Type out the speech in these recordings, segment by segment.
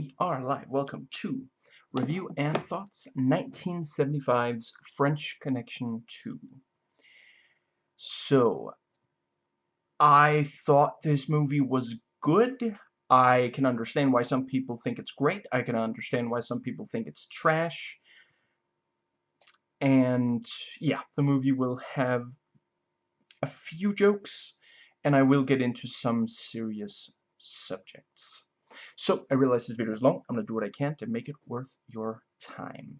We are live. Welcome to Review and Thoughts 1975's French Connection 2. So, I thought this movie was good. I can understand why some people think it's great. I can understand why some people think it's trash. And, yeah, the movie will have a few jokes, and I will get into some serious subjects. So, I realize this video is long. I'm going to do what I can to make it worth your time.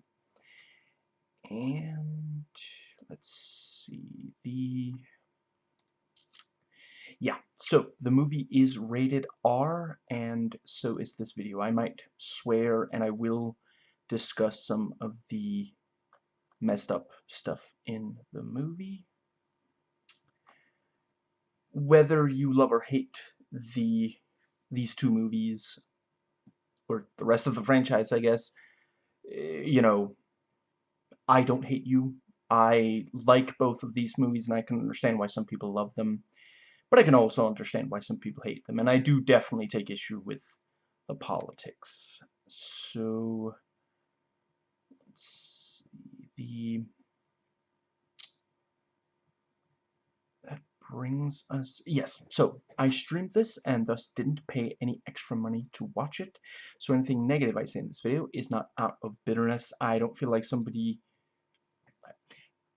And, let's see, the... Yeah, so the movie is rated R, and so is this video. I might swear, and I will discuss some of the messed up stuff in the movie. Whether you love or hate the these two movies, or the rest of the franchise, I guess, eh, you know, I don't hate you. I like both of these movies, and I can understand why some people love them. But I can also understand why some people hate them, and I do definitely take issue with the politics. So, let's see, the brings us... Yes, so I streamed this and thus didn't pay any extra money to watch it. So anything negative I say in this video is not out of bitterness. I don't feel like somebody...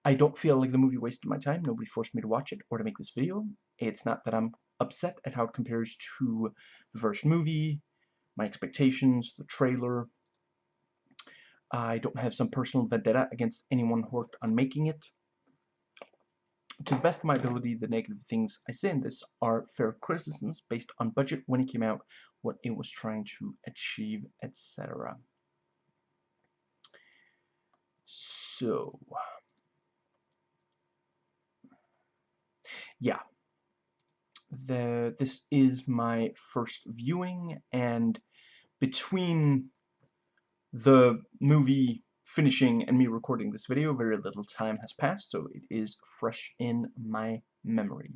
I don't feel like the movie wasted my time. Nobody forced me to watch it or to make this video. It's not that I'm upset at how it compares to the first movie, my expectations, the trailer. I don't have some personal vendetta against anyone who worked on making it to the best of my ability, the negative things I say in this are fair criticisms based on budget, when it came out, what it was trying to achieve, etc. So, yeah, the this is my first viewing, and between the movie finishing and me recording this video, very little time has passed, so it is fresh in my memory.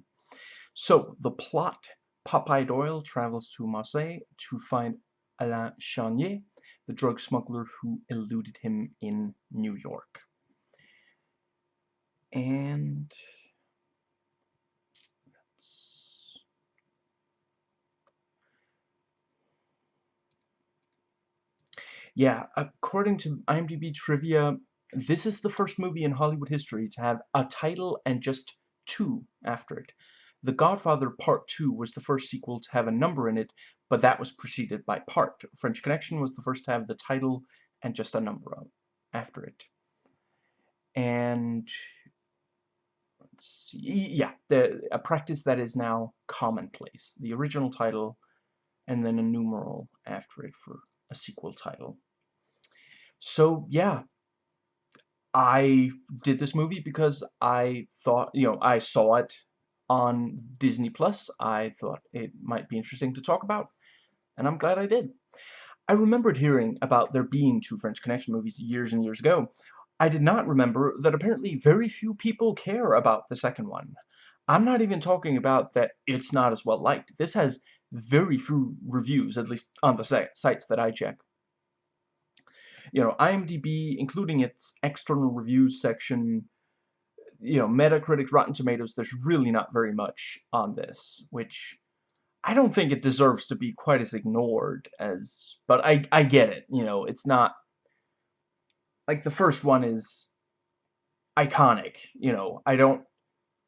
So, the plot. Popeye Doyle travels to Marseille to find Alain Charnier, the drug smuggler who eluded him in New York. And... Yeah, according to IMDb trivia, this is the first movie in Hollywood history to have a title and just two after it. The Godfather Part 2 was the first sequel to have a number in it, but that was preceded by part. French Connection was the first to have the title and just a number after it. And let's see, yeah, the, a practice that is now commonplace. The original title and then a numeral after it for a sequel title. So, yeah, I did this movie because I thought, you know, I saw it on Disney Plus. I thought it might be interesting to talk about, and I'm glad I did. I remembered hearing about there being two French Connection movies years and years ago. I did not remember that apparently very few people care about the second one. I'm not even talking about that it's not as well liked. This has very few reviews, at least on the sites that I check you know, IMDb, including its external reviews section, you know, Metacritic, Rotten Tomatoes, there's really not very much on this, which I don't think it deserves to be quite as ignored as, but I, I get it, you know, it's not, like, the first one is iconic, you know, I don't,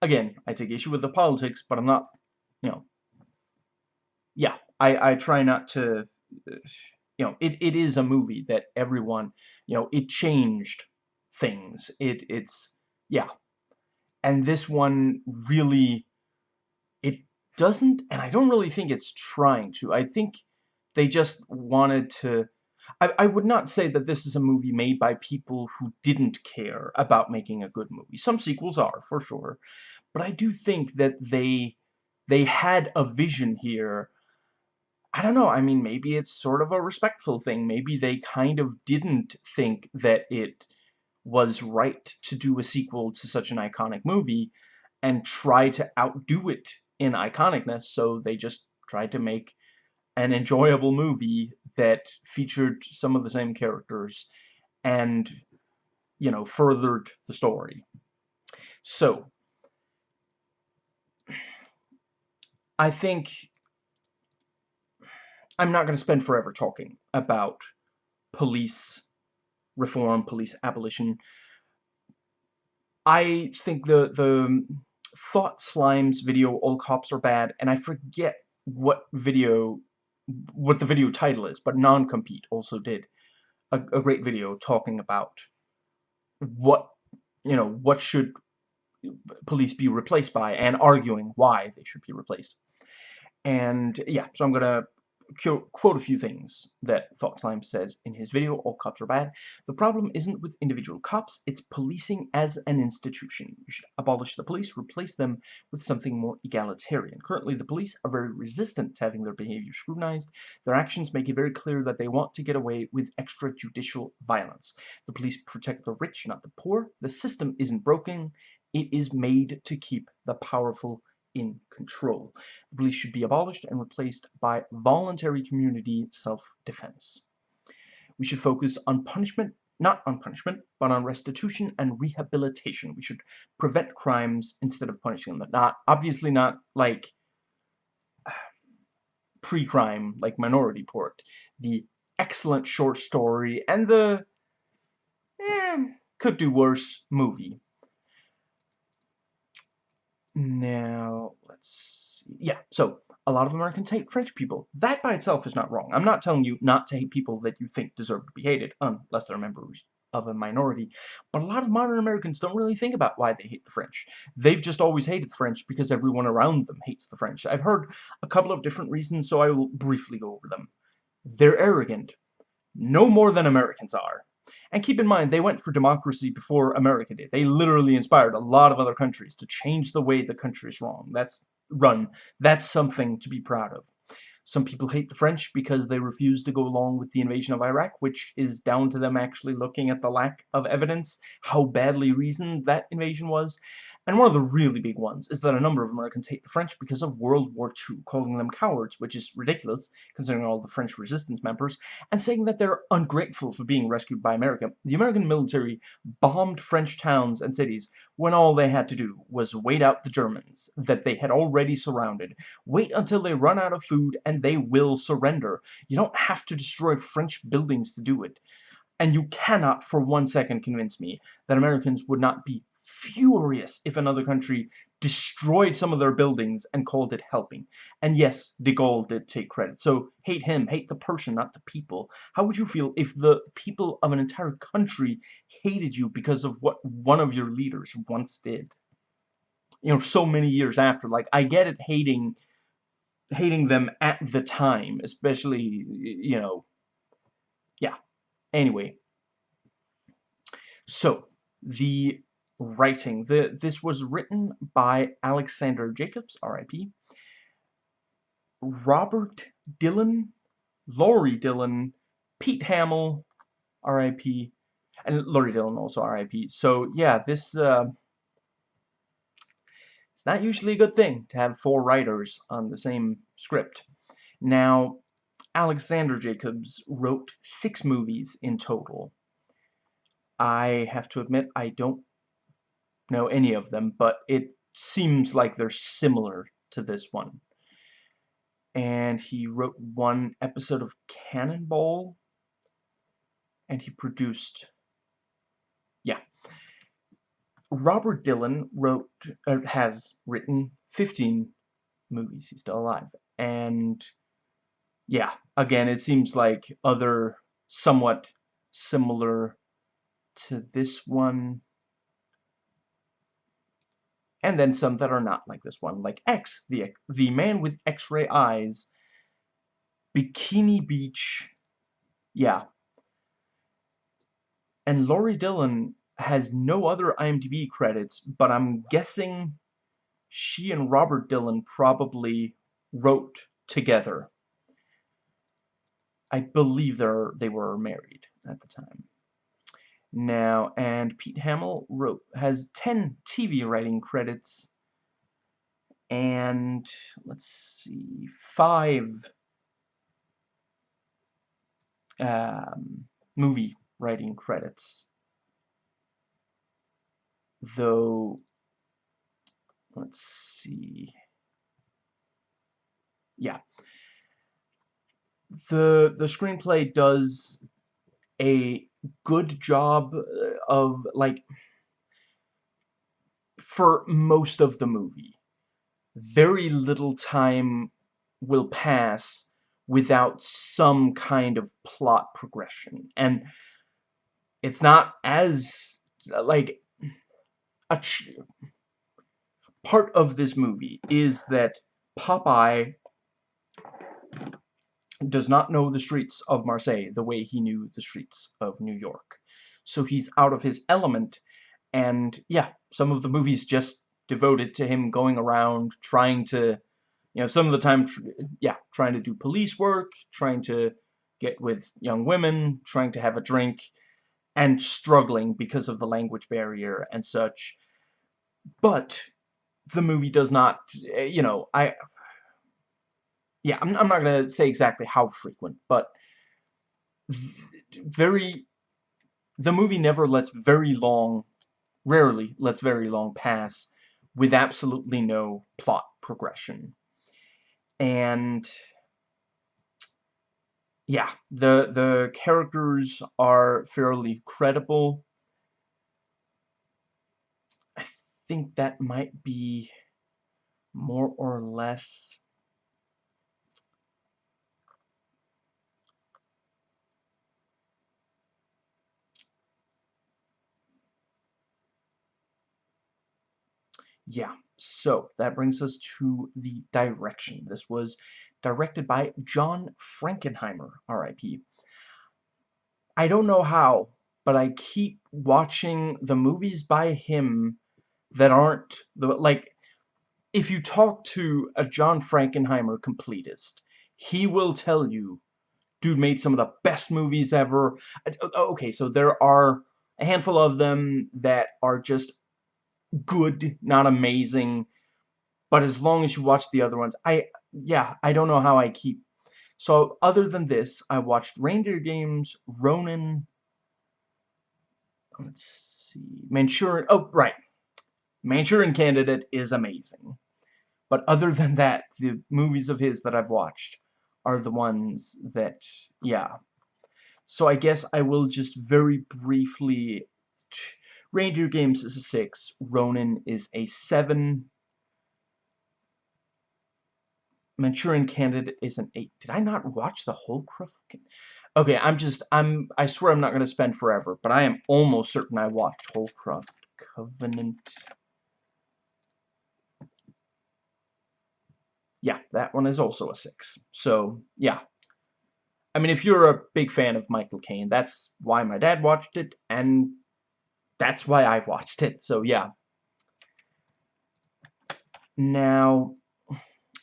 again, I take issue with the politics, but I'm not, you know, yeah, I, I try not to, you know, it, it is a movie that everyone, you know, it changed things. It It's, yeah. And this one really, it doesn't, and I don't really think it's trying to. I think they just wanted to, I, I would not say that this is a movie made by people who didn't care about making a good movie. Some sequels are, for sure. But I do think that they, they had a vision here I don't know, I mean, maybe it's sort of a respectful thing. Maybe they kind of didn't think that it was right to do a sequel to such an iconic movie and try to outdo it in iconicness, so they just tried to make an enjoyable movie that featured some of the same characters and, you know, furthered the story. So, I think I'm not going to spend forever talking about police reform, police abolition. I think the the Thought Slime's video, All Cops Are Bad, and I forget what video, what the video title is, but Non-Compete also did a, a great video talking about what, you know, what should police be replaced by, and arguing why they should be replaced. And, yeah, so I'm gonna quote a few things that Thought says in his video, All Cops Are Bad. The problem isn't with individual cops, it's policing as an institution. You should abolish the police, replace them with something more egalitarian. Currently, the police are very resistant to having their behavior scrutinized. Their actions make it very clear that they want to get away with extrajudicial violence. The police protect the rich, not the poor. The system isn't broken. It is made to keep the powerful in control. The police should be abolished and replaced by voluntary community self-defense. We should focus on punishment, not on punishment, but on restitution and rehabilitation. We should prevent crimes instead of punishing them. Not, obviously not like pre-crime, like Minority Report. The excellent short story and the eh, could do worse movie. Now, let's see. Yeah, so a lot of Americans hate French people. That by itself is not wrong. I'm not telling you not to hate people that you think deserve to be hated, unless they're members of a minority. But a lot of modern Americans don't really think about why they hate the French. They've just always hated the French because everyone around them hates the French. I've heard a couple of different reasons, so I will briefly go over them. They're arrogant. No more than Americans are. And keep in mind, they went for democracy before America did. They literally inspired a lot of other countries to change the way the country is wrong. That's run. That's something to be proud of. Some people hate the French because they refuse to go along with the invasion of Iraq, which is down to them actually looking at the lack of evidence, how badly reasoned that invasion was, and one of the really big ones is that a number of Americans hate the French because of World War II, calling them cowards, which is ridiculous, considering all the French resistance members, and saying that they're ungrateful for being rescued by America. The American military bombed French towns and cities when all they had to do was wait out the Germans that they had already surrounded. Wait until they run out of food and they will surrender. You don't have to destroy French buildings to do it. And you cannot for one second convince me that Americans would not be furious if another country destroyed some of their buildings and called it helping. And yes, de Gaulle did take credit. So hate him, hate the person, not the people. How would you feel if the people of an entire country hated you because of what one of your leaders once did? You know, so many years after. Like, I get it hating hating them at the time, especially, you know, yeah. Anyway. So, the writing. The, this was written by Alexander Jacobs, R.I.P., Robert Dillon, Laurie Dillon, Pete Hamill, R.I.P., and Laurie Dillon also R.I.P. So, yeah, this, uh, it's not usually a good thing to have four writers on the same script. Now, Alexander Jacobs wrote six movies in total. I have to admit, I don't know any of them, but it seems like they're similar to this one. And he wrote one episode of Cannonball, and he produced, yeah. Robert Dillon wrote, uh, has written 15 movies. He's still alive. And, yeah, again, it seems like other somewhat similar to this one and then some that are not like this one, like X, the, the man with X-ray eyes, Bikini Beach, yeah. And Laurie Dillon has no other IMDb credits, but I'm guessing she and Robert Dillon probably wrote together. I believe they were married at the time now, and Pete Hamill wrote has 10 TV writing credits and let's see, five um, movie writing credits. Though, let's see. Yeah. The, the screenplay does a good job uh, of, like, for most of the movie. Very little time will pass without some kind of plot progression. And it's not as, like, a part of this movie is that Popeye does not know the streets of Marseille the way he knew the streets of New York. So he's out of his element, and yeah, some of the movies just devoted to him going around trying to, you know, some of the time, yeah, trying to do police work, trying to get with young women, trying to have a drink, and struggling because of the language barrier and such. But the movie does not, eh, you know, I yeah, I'm, I'm not going to say exactly how frequent, but very, the movie never lets very long, rarely lets very long pass with absolutely no plot progression. And, yeah, the, the characters are fairly credible. I think that might be more or less Yeah, so that brings us to the direction. This was directed by John Frankenheimer, R.I.P. I don't know how, but I keep watching the movies by him that aren't, the like, if you talk to a John Frankenheimer completist, he will tell you, dude made some of the best movies ever. Okay, so there are a handful of them that are just good, not amazing. But as long as you watch the other ones, I, yeah, I don't know how I keep. So, other than this, I watched Reindeer Games, Ronin, let's see, Manchurian, oh, right. Manchurian Candidate is amazing. But other than that, the movies of his that I've watched are the ones that, yeah. So I guess I will just very briefly Reindeer Games is a 6. Ronin is a 7. Manchurian Candidate is an 8. Did I not watch the whole Okay, I'm just, I'm, I swear I'm not going to spend forever, but I am almost certain I watched Holcroft Covenant. Yeah, that one is also a 6. So, yeah. I mean, if you're a big fan of Michael Caine, that's why my dad watched it, and that's why I've watched it, so yeah. Now,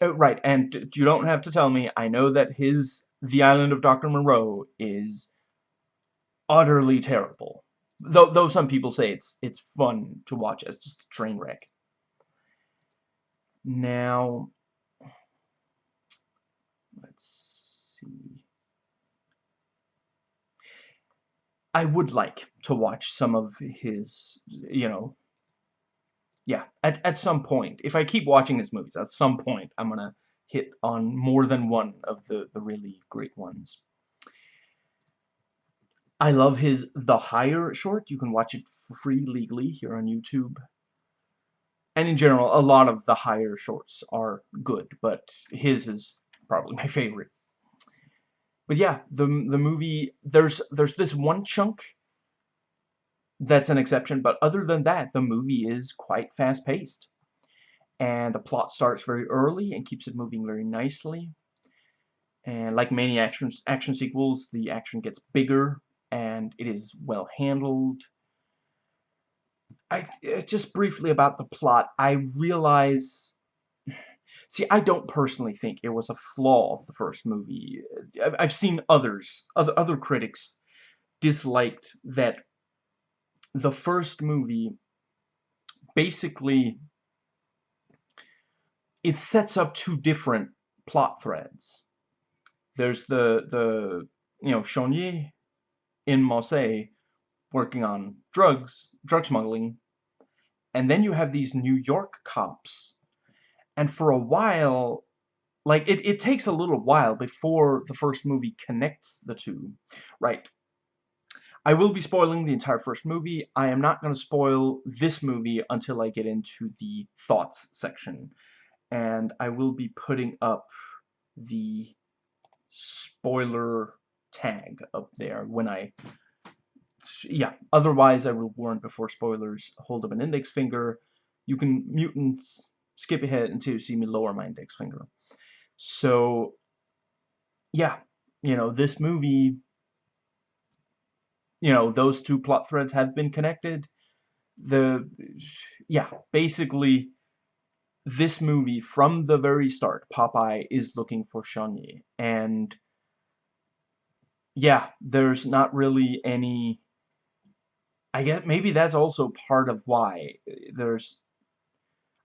oh, right, and you don't have to tell me, I know that his The Island of Dr. Moreau is utterly terrible. Though, though some people say it's it's fun to watch as just a train wreck. Now, let's see. I would like to watch some of his, you know, yeah, at, at some point. If I keep watching his movies, at some point I'm going to hit on more than one of the, the really great ones. I love his The Hire short. You can watch it free legally here on YouTube. And in general, a lot of The Hire shorts are good, but his is probably my favorite. But yeah, the the movie there's there's this one chunk that's an exception, but other than that, the movie is quite fast-paced. And the plot starts very early and keeps it moving very nicely. And like many action action sequels, the action gets bigger and it is well handled. I just briefly about the plot, I realize See, I don't personally think it was a flaw of the first movie. I've seen others, other, other critics disliked that the first movie basically it sets up two different plot threads. There's the the you know, Yi in Marseille working on drugs, drug smuggling, and then you have these New York cops. And for a while, like, it, it takes a little while before the first movie connects the two, right? I will be spoiling the entire first movie. I am not going to spoil this movie until I get into the thoughts section. And I will be putting up the spoiler tag up there when I... Yeah, otherwise I will warn before spoilers. Hold up an index finger. You can mute and skip ahead until you see me lower my index finger. So, yeah, you know, this movie you know, those two plot threads have been connected. The, yeah, basically, this movie, from the very start, Popeye is looking for Charnier. And, yeah, there's not really any... I get maybe that's also part of why there's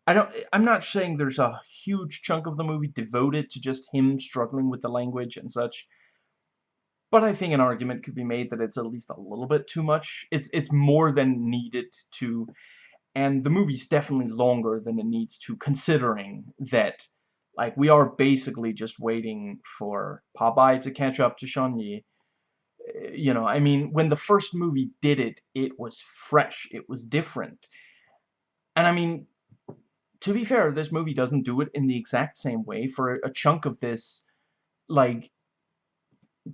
I don't I'm not saying there's a huge chunk of the movie devoted to just him struggling with the language and such but I think an argument could be made that it's at least a little bit too much. It's it's more than needed to, and the movie's definitely longer than it needs to, considering that, like, we are basically just waiting for Popeye to catch up to Charnier. Eh, you know, I mean, when the first movie did it, it was fresh, it was different. And I mean, to be fair, this movie doesn't do it in the exact same way. For a chunk of this, like,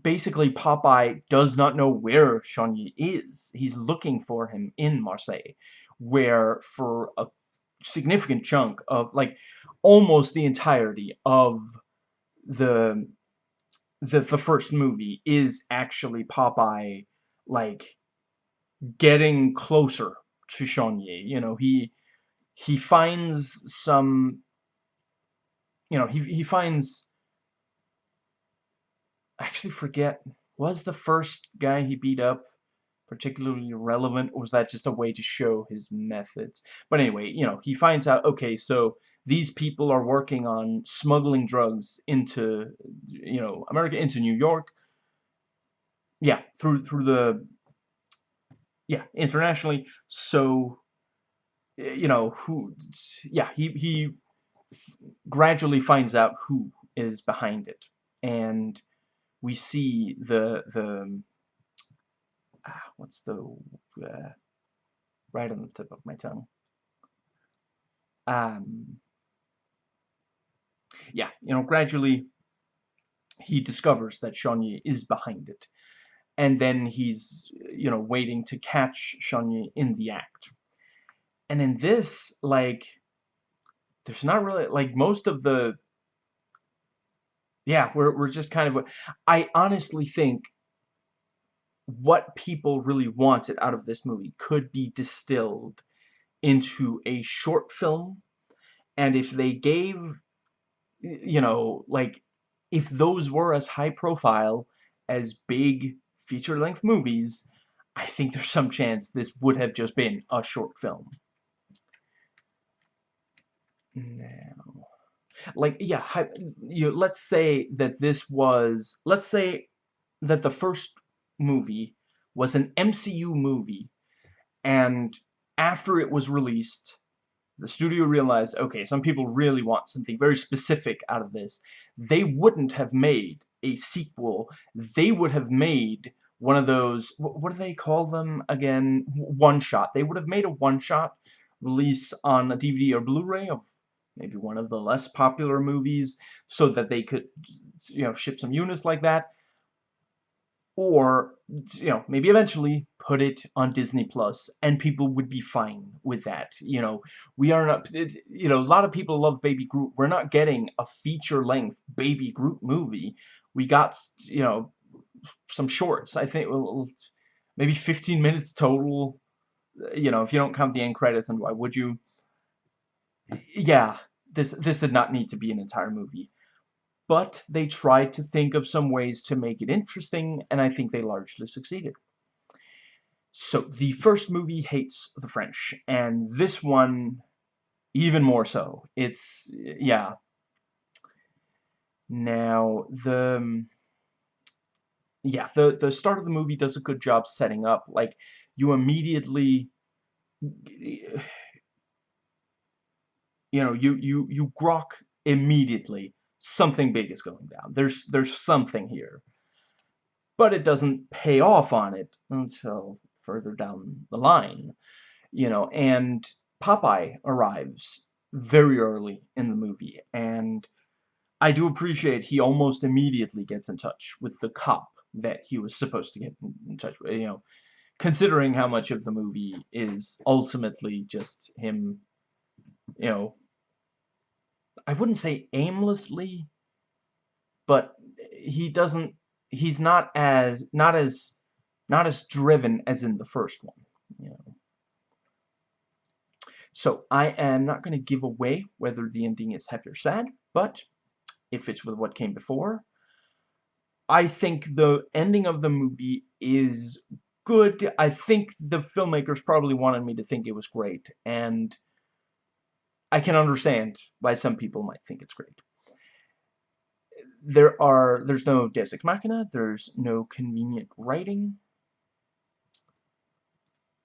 basically Popeye does not know where Yi is. He's looking for him in Marseille, where for a significant chunk of, like, almost the entirety of the the, the first movie is actually Popeye, like, getting closer to Yi. You know, he he finds some, you know, he, he finds I actually forget, was the first guy he beat up particularly relevant, or was that just a way to show his methods? But anyway, you know, he finds out, okay, so these people are working on smuggling drugs into, you know, America, into New York. Yeah, through, through the, yeah, internationally. So, you know, who, yeah, he, he gradually finds out who is behind it. And we see the the ah, what's the uh, right on the tip of my tongue. Um, yeah, you know, gradually he discovers that Yi is behind it. And then he's, you know, waiting to catch Yi in the act. And in this, like, there's not really, like, most of the yeah, we're, we're just kind of... I honestly think what people really wanted out of this movie could be distilled into a short film. And if they gave, you know, like, if those were as high profile as big feature-length movies, I think there's some chance this would have just been a short film. Now like yeah you let's say that this was let's say that the first movie was an MCU movie and after it was released the studio realized okay some people really want something very specific out of this. They wouldn't have made a sequel. They would have made one of those what do they call them again? One shot. They would have made a one shot release on a DVD or Blu-ray of maybe one of the less popular movies so that they could you know ship some units like that. Or you know maybe eventually put it on Disney Plus and people would be fine with that you know. We are not you know a lot of people love Baby Groot. We're not getting a feature length Baby Groot movie. We got you know some shorts I think maybe 15 minutes total. You know if you don't count the end credits and why would you yeah, this this did not need to be an entire movie. But they tried to think of some ways to make it interesting, and I think they largely succeeded. So, the first movie hates the French, and this one even more so. It's, yeah. Now, the... yeah, the the start of the movie does a good job setting up. Like you immediately, you know, you you you grok immediately something big is going down. There's there's something here, but it doesn't pay off on it until further down the line, you know. And Popeye arrives very early in the movie, and I do appreciate he almost immediately gets in touch with the cop that he was supposed to get in touch with, you know, considering how much of the movie is ultimately just him, you know, I wouldn't say aimlessly, but he doesn't, he's not as, not as, not as driven as in the first one, you know. So, I am not going to give away whether the ending is happy or sad, but it fits with what came before. I think the ending of the movie is good. I think the filmmakers probably wanted me to think it was great, and I can understand why some people might think it's great. There are, there's no Deus Ex Machina, there's no convenient writing,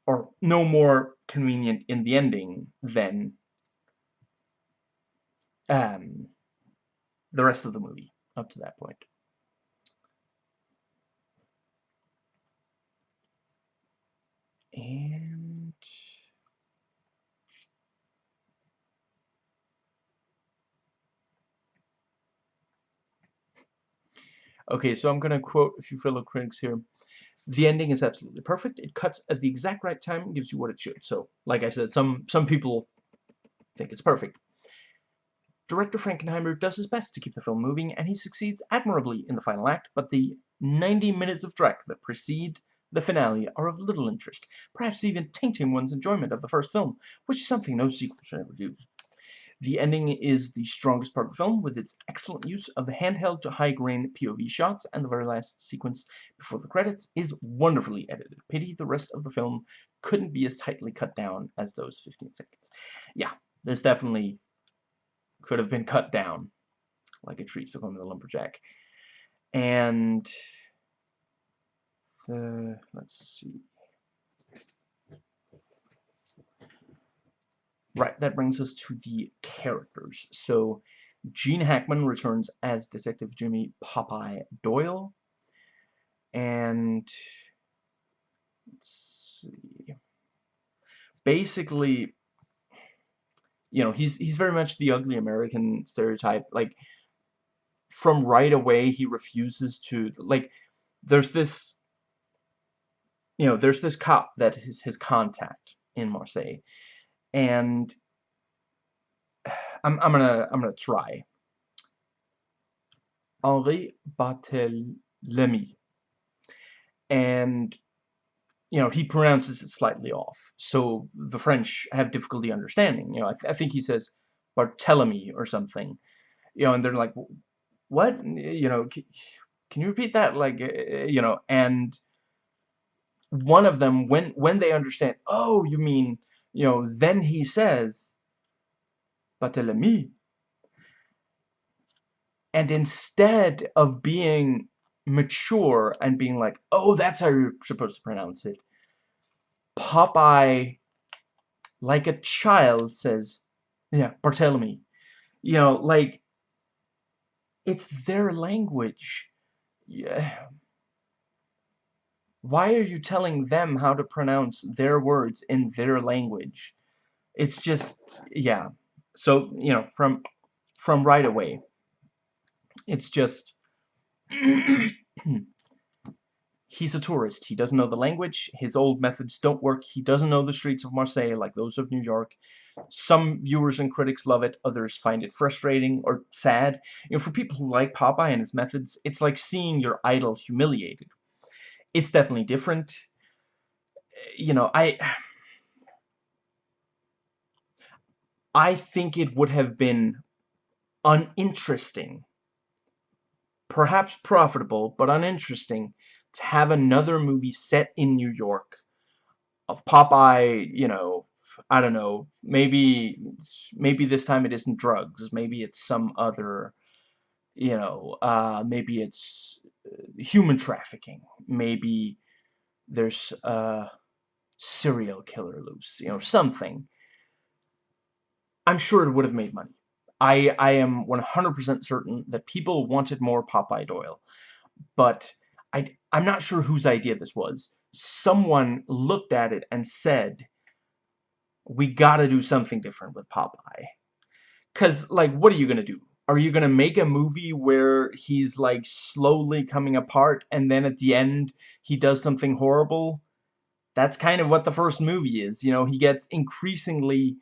or no more convenient in the ending than um, the rest of the movie up to that point. And... Okay, so I'm going to quote a few fellow critics here. The ending is absolutely perfect. It cuts at the exact right time and gives you what it should. So, like I said, some, some people think it's perfect. Director Frankenheimer does his best to keep the film moving, and he succeeds admirably in the final act, but the 90 minutes of dreck that precede the finale are of little interest, perhaps even tainting one's enjoyment of the first film, which is something no sequel should ever do. The ending is the strongest part of the film, with its excellent use of the handheld to high-grain POV shots, and the very last sequence before the credits is wonderfully edited. Pity the rest of the film couldn't be as tightly cut down as those 15 seconds. Yeah, this definitely could have been cut down like a tree, so going to the lumberjack. And the, let's see. Right, that brings us to the characters. So, Gene Hackman returns as Detective Jimmy Popeye Doyle. And, let's see. Basically, you know, he's, he's very much the ugly American stereotype. Like, from right away, he refuses to, like, there's this you know, there's this cop that is his contact in Marseille, and I'm I'm gonna I'm gonna try. Henri Barthélemy, and you know he pronounces it slightly off, so the French have difficulty understanding. You know, I, th I think he says Barthélemy or something, you know, and they're like, what? You know, can you repeat that? Like, eh, eh, you know, and one of them, when, when they understand, oh, you mean, you know, then he says, Barthélemy. And instead of being mature and being like, oh, that's how you're supposed to pronounce it, Popeye, like a child, says, yeah, Barthélemy. You know, like, it's their language. Yeah, why are you telling them how to pronounce their words in their language? It's just, yeah. So, you know, from, from right away, it's just, he's a tourist. He doesn't know the language. His old methods don't work. He doesn't know the streets of Marseille like those of New York. Some viewers and critics love it. Others find it frustrating or sad. You know, for people who like Popeye and his methods, it's like seeing your idol humiliated it's definitely different. You know, I... I think it would have been uninteresting, perhaps profitable, but uninteresting, to have another movie set in New York of Popeye, you know, I don't know, maybe, maybe this time it isn't drugs, maybe it's some other, you know, uh, maybe it's human trafficking. Maybe there's a serial killer loose, you know, something. I'm sure it would have made money. I, I am 100% certain that people wanted more Popeye Doyle. But I, I'm not sure whose idea this was. Someone looked at it and said, we gotta do something different with Popeye. Because, like, what are you gonna do? Are you gonna make a movie where he's, like, slowly coming apart and then at the end he does something horrible? That's kind of what the first movie is. You know, he gets increasingly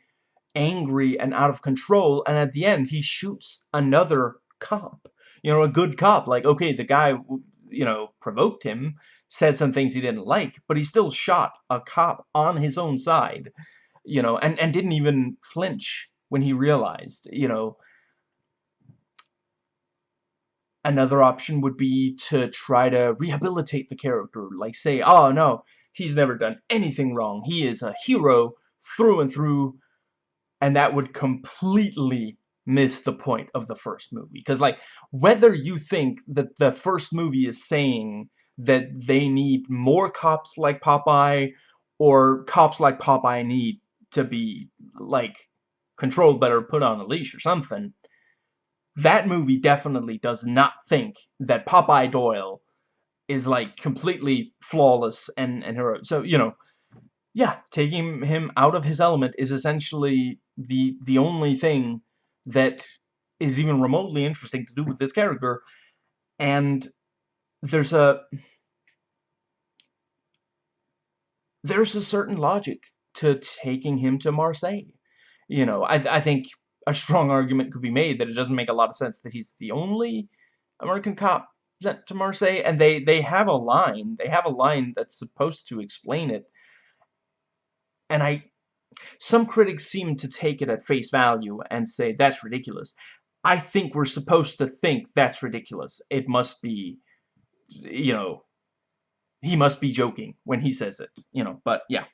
angry and out of control and at the end he shoots another cop. You know, a good cop. Like, okay, the guy, you know, provoked him, said some things he didn't like, but he still shot a cop on his own side you know, and, and didn't even flinch when he realized, you know, another option would be to try to rehabilitate the character, like say, oh no, he's never done anything wrong, he is a hero through and through, and that would completely miss the point of the first movie. Because, like, whether you think that the first movie is saying that they need more cops like Popeye, or cops like Popeye need to be, like, controlled better, put on a leash or something, that movie definitely does not think that Popeye Doyle is, like, completely flawless and, and heroic. So, you know, yeah, taking him out of his element is essentially the, the only thing that is even remotely interesting to do with this character. And there's a... There's a certain logic to taking him to Marseille. You know, I, I think a strong argument could be made that it doesn't make a lot of sense that he's the only American cop sent to Marseille, and they, they have a line, they have a line that's supposed to explain it, and I, some critics seem to take it at face value and say, that's ridiculous. I think we're supposed to think that's ridiculous. It must be, you know, he must be joking when he says it, you know, but yeah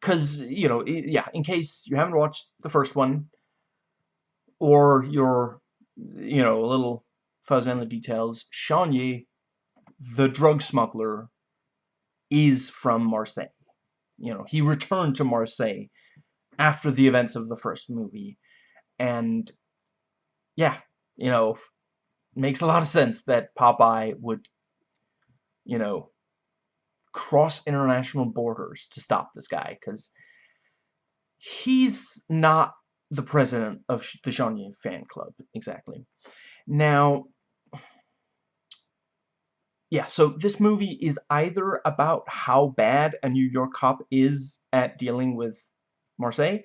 because, you know, yeah, in case you haven't watched the first one, or you're, you know, a little fuzzy on the details, Chenier, the drug smuggler, is from Marseille. You know, he returned to Marseille after the events of the first movie, and, yeah, you know, makes a lot of sense that Popeye would, you know, cross international borders to stop this guy because he's not the president of the Chenier fan club exactly. Now, yeah, so this movie is either about how bad a New York cop is at dealing with Marseille,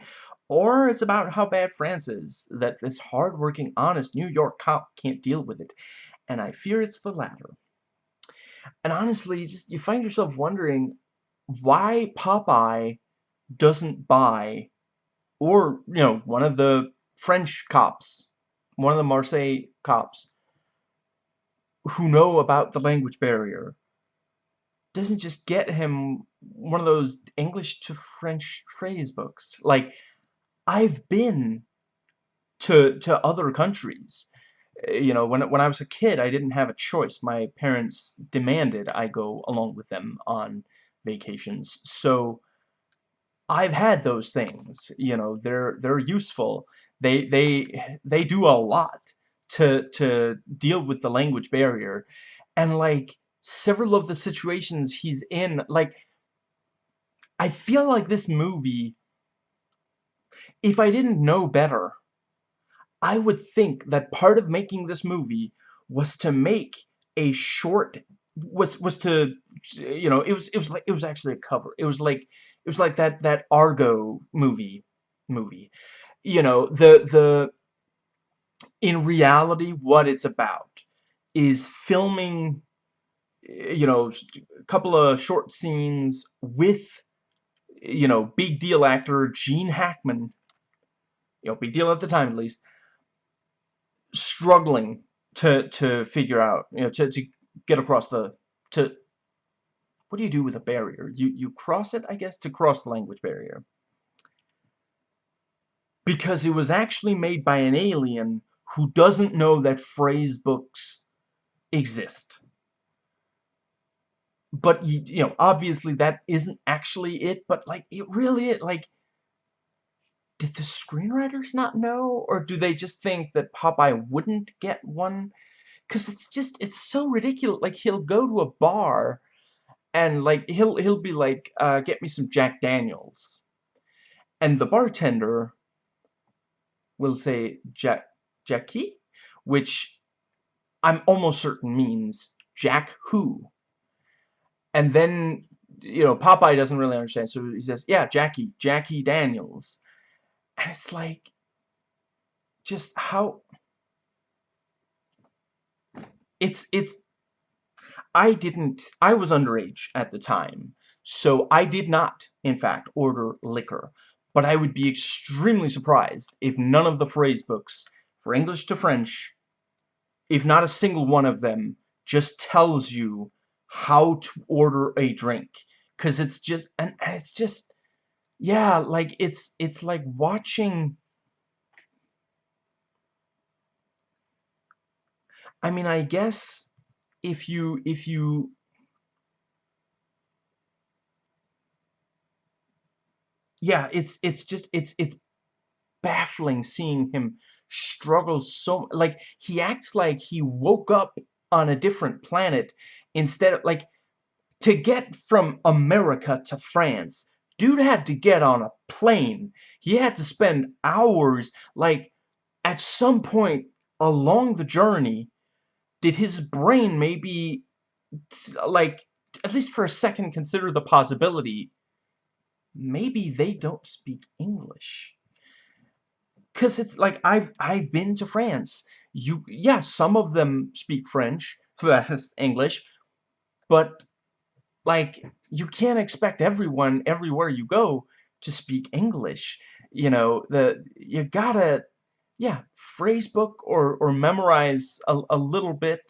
or it's about how bad France is, that this hardworking, honest New York cop can't deal with it. And I fear it's the latter. And honestly, you just you find yourself wondering why Popeye doesn't buy, or, you know, one of the French cops, one of the Marseille cops, who know about the language barrier, doesn't just get him one of those English to French phrase books. Like, I've been to to other countries Eh, you know, when, when I was a kid, I didn't have a choice. My parents demanded I go along with them on vacations. So I've had those things, you know, they're they're useful. They they they do a lot to to deal with the language barrier. And like several of the situations he's in, like I feel like this movie if I didn't know better, I would think that part of making this movie was to make a short was was to you know it was it was like it was actually a cover. It was like it was like that that Argo movie movie. You know the the in reality what it's about is filming you know a couple of short scenes with you know big deal actor Gene Hackman. You know big deal at the time at least struggling to to figure out, you know, to to get across the to what do you do with a barrier? You you cross it, I guess, to cross the language barrier. Because it was actually made by an alien who doesn't know that phrase books exist. But, you, you know, obviously that isn't actually it, but, like, it really like, did the screenwriters not know? Or do they just think that Popeye wouldn't get one? Because it's just, it's so ridiculous. Like, he'll go to a bar and, like, he'll, he'll be like, uh, get me some Jack Daniels. And the bartender will say Jack, Jackie, which I'm almost certain means Jack who. And then, you know, Popeye doesn't really understand, so he says, yeah, Jackie, Jackie Daniels. And it's like, just how... It's, it's... I didn't... I was underage at the time, so I did not, in fact, order liquor. But I would be extremely surprised if none of the phrase books, for English to French, if not a single one of them, just tells you how to order a drink. Because it's just... And, and it's just yeah, like, it's, it's like watching... I mean, I guess if you, if you... Yeah, it's, it's just, it's, it's baffling seeing him struggle so, like, he acts like he woke up on a different planet instead of, like, to get from America to France, Dude had to get on a plane. He had to spend hours, like, at some point along the journey, did his brain maybe, like, at least for a second consider the possibility, maybe they don't speak English. Because it's like, I've, I've been to France. You, yeah, some of them speak French, English, but like, you can't expect everyone, everywhere you go, to speak English. You know, the you gotta, yeah, phrase book or, or memorize a, a little bit.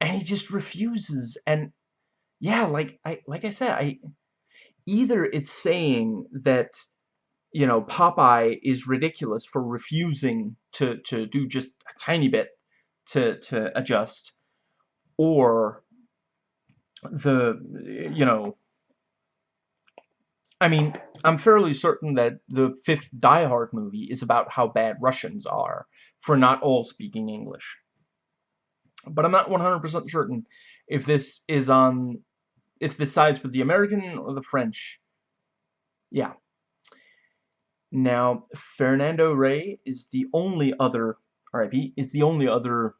And he just refuses. And, yeah, like I, like I said, I either it's saying that you know, Popeye is ridiculous for refusing to, to do just a tiny bit to, to adjust, or the, you know, I mean, I'm fairly certain that the fifth Die Hard movie is about how bad Russians are for not all speaking English. But I'm not 100% certain if this is on, if this sides with the American or the French. Yeah. Now, Fernando Rey is the only other, RIP, is the only other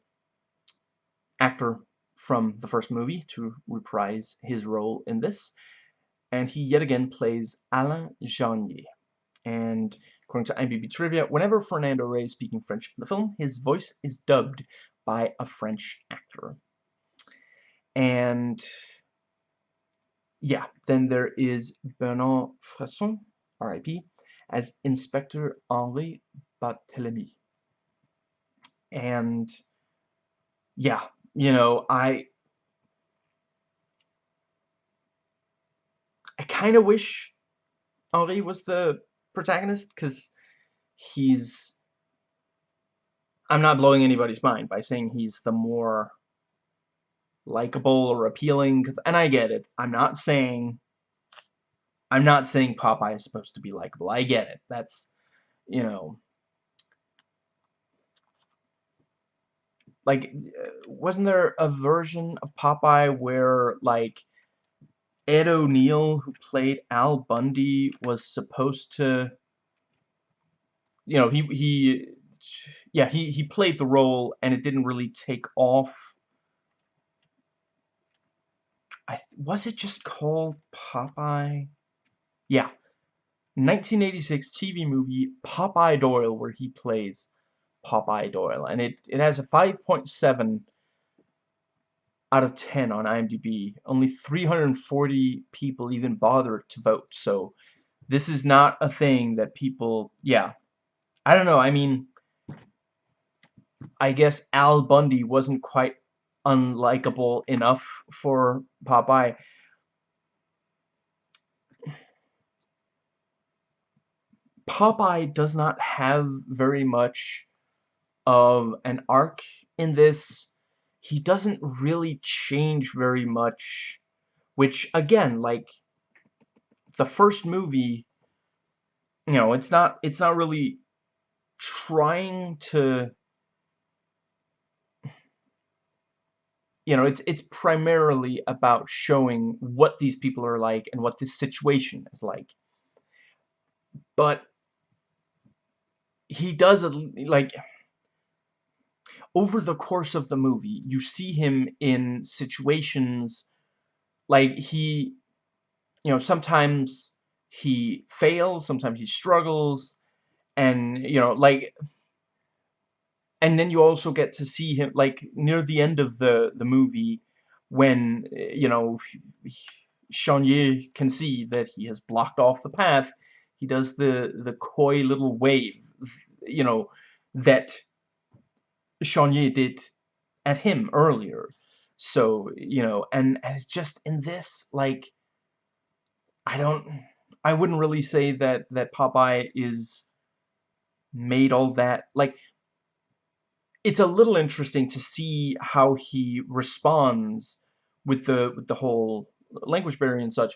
actor from the first movie to reprise his role in this. And he yet again plays Alain Charnier. And according to IMDb Trivia, whenever Fernando Rey is speaking French in the film, his voice is dubbed by a French actor. And yeah, then there is Bernard Fresson, R.I.P., as Inspector Henri Barthélemy. And yeah, you know, I I kind of wish Henri was the protagonist because he's I'm not blowing anybody's mind by saying he's the more likable or appealing cause, and I get it. I'm not saying I'm not saying Popeye is supposed to be likable. I get it. That's you know like uh, wasn't there a version of Popeye where like Ed O'Neill who played Al Bundy was supposed to you know he he yeah he he played the role and it didn't really take off. I was it just called Popeye? Yeah. 1986 TV movie Popeye Doyle where he plays Popeye Doyle. And it, it has a 5.7 out of 10 on IMDb. Only 340 people even bothered to vote. So this is not a thing that people, yeah. I don't know, I mean, I guess Al Bundy wasn't quite unlikable enough for Popeye. Popeye does not have very much of an arc in this. He doesn't really change very much, which, again, like, the first movie, you know, it's not, it's not really trying to you know, it's it's primarily about showing what these people are like and what this situation is like. But he does a, like over the course of the movie, you see him in situations like he you know, sometimes he fails, sometimes he struggles and you know, like and then you also get to see him like near the end of the the movie when you know Charnier can see that he has blocked off the path he does the the coy little wave you know that Charnier did at him earlier. So you know and, and it's just in this like I don't I wouldn't really say that that Popeye is made all that like it's a little interesting to see how he responds with the with the whole language barrier and such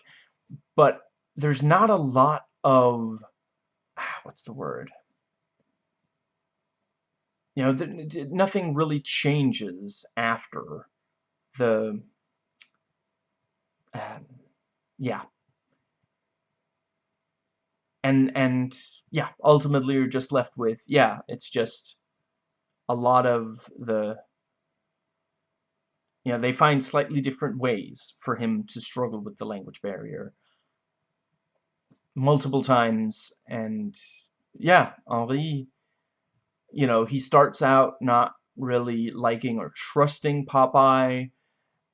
but there's not a lot of what's the word you know the, nothing really changes after the uh, yeah. And and yeah ultimately you're just left with yeah it's just a lot of the you know, they find slightly different ways for him to struggle with the language barrier. Multiple times and yeah, Henri you know, he starts out not really liking or trusting Popeye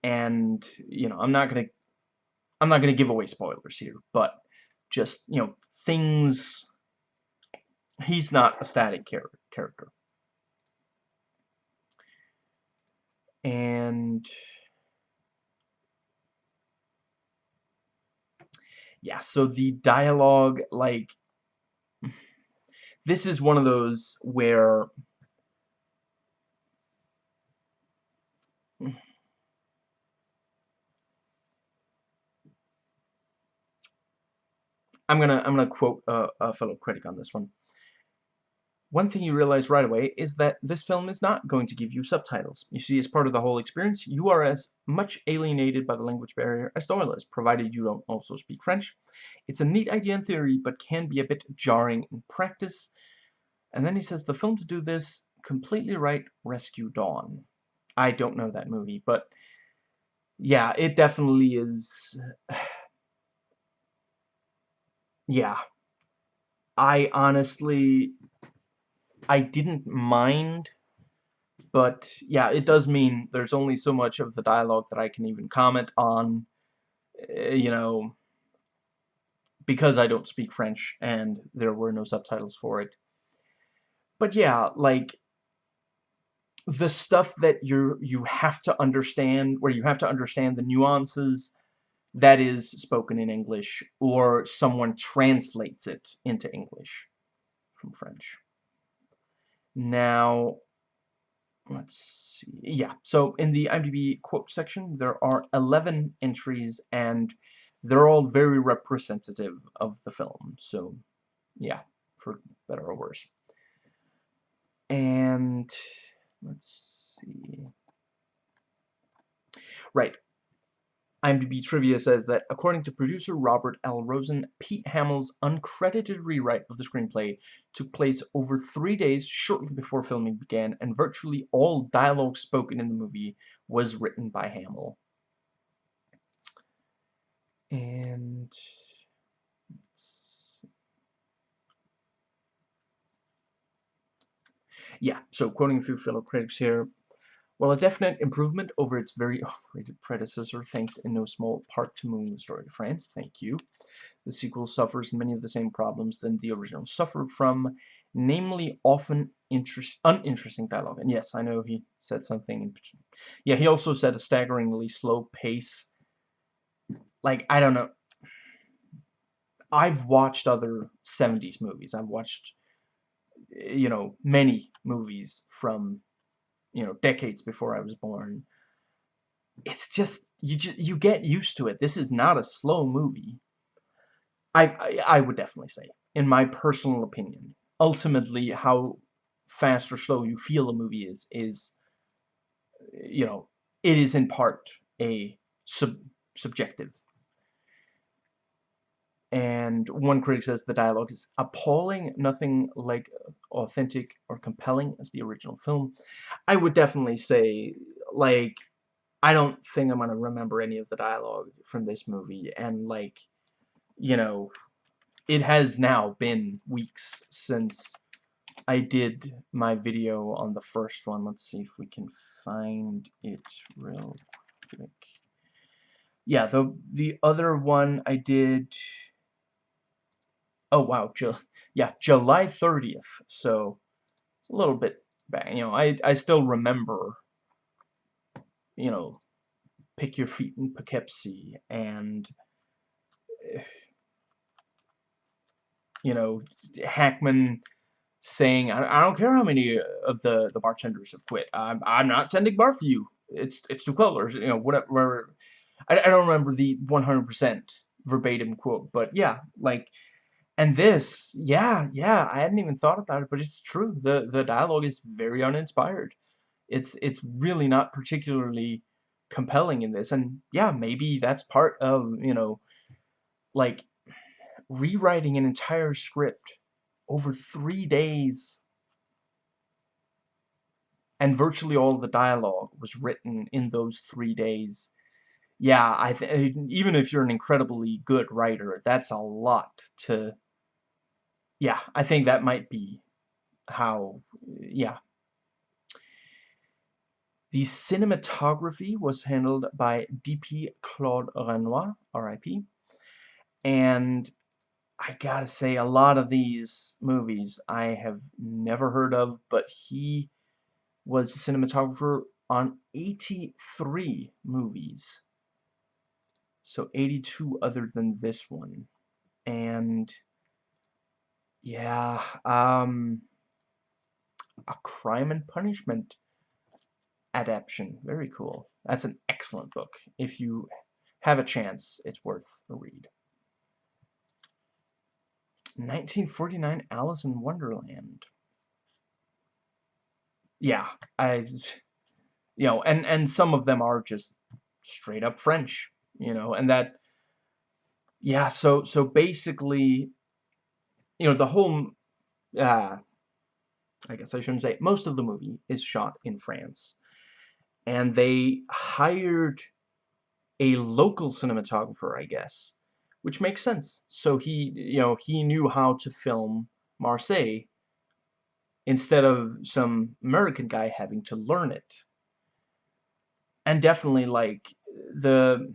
and you know, I'm not going to I'm not going to give away spoilers here, but just, you know, things he's not a static char character. and yeah so the dialogue like this is one of those where I'm gonna I'm gonna quote a, a fellow critic on this one one thing you realize right away is that this film is not going to give you subtitles. You see, as part of the whole experience, you are as much alienated by the language barrier as Doyle is, provided you don't also speak French. It's a neat idea in theory, but can be a bit jarring in practice. And then he says, the film to do this completely right, Rescue Dawn. I don't know that movie, but yeah, it definitely is... yeah. I honestly I didn't mind, but yeah, it does mean there's only so much of the dialogue that I can even comment on, eh, you know, because I don't speak French and there were no subtitles for it. But yeah, like, the stuff that you you have to understand, where you have to understand the nuances, that is spoken in English, or someone translates it into English from French. Now, let's see. Yeah, so in the IMDb quote section, there are 11 entries, and they're all very representative of the film. So, yeah, for better or worse. And, let's see. Right, IMDb Trivia says that, according to producer Robert L. Rosen, Pete Hamill's uncredited rewrite of the screenplay took place over three days shortly before filming began, and virtually all dialogue spoken in the movie was written by Hamill. And... Yeah, so quoting a few fellow critics here, while a definite improvement over its very overrated predecessor, thanks in no small part to moving the story to France, thank you, the sequel suffers many of the same problems than the original suffered from, namely often interest, uninteresting dialogue. And yes, I know he said something. Yeah, he also said a staggeringly slow pace. Like, I don't know. I've watched other 70s movies. I've watched, you know, many movies from, you know, decades before I was born. It's just, you just, you get used to it. This is not a slow movie. I, I, I would definitely say, in my personal opinion, ultimately how fast or slow you feel a movie is, is, you know, it is in part a sub subjective and one critic says the dialogue is appalling, nothing like authentic or compelling as the original film. I would definitely say, like, I don't think I'm going to remember any of the dialogue from this movie, and, like, you know, it has now been weeks since I did my video on the first one. Let's see if we can find it real quick. Yeah, the the other one I did oh wow, Ju yeah, July 30th. So it's a little bit back. You know, I I still remember. You know, pick your feet in Poughkeepsie and. Eh, you know, Hackman saying, I, I don't care how many of the, the bartenders have quit. I'm, I'm not tending bar for you. It's, it's too cold, or, you know, whatever. I, I don't remember the 100% verbatim quote, but yeah, like, and this, yeah, yeah, I hadn't even thought about it, but it's true. The the dialogue is very uninspired. It's it's really not particularly compelling in this. And yeah, maybe that's part of, you know, like rewriting an entire script over three days and virtually all the dialogue was written in those three days. Yeah, I even if you're an incredibly good writer, that's a lot to yeah, I think that might be how, yeah. The cinematography was handled by D.P. Claude Renoir, R.I.P. And I gotta say, a lot of these movies I have never heard of, but he was a cinematographer on 83 movies. So 82 other than this one. And yeah, um, a Crime and Punishment adaptation. Very cool. That's an excellent book. If you have a chance, it's worth a read. 1949 Alice in Wonderland. Yeah, I, you know, and, and some of them are just straight up French, you know, and that, yeah, so, so basically you know, the whole, uh, I guess I shouldn't say, most of the movie is shot in France. And they hired a local cinematographer, I guess, which makes sense. So he, you know, he knew how to film Marseille instead of some American guy having to learn it. And definitely, like, the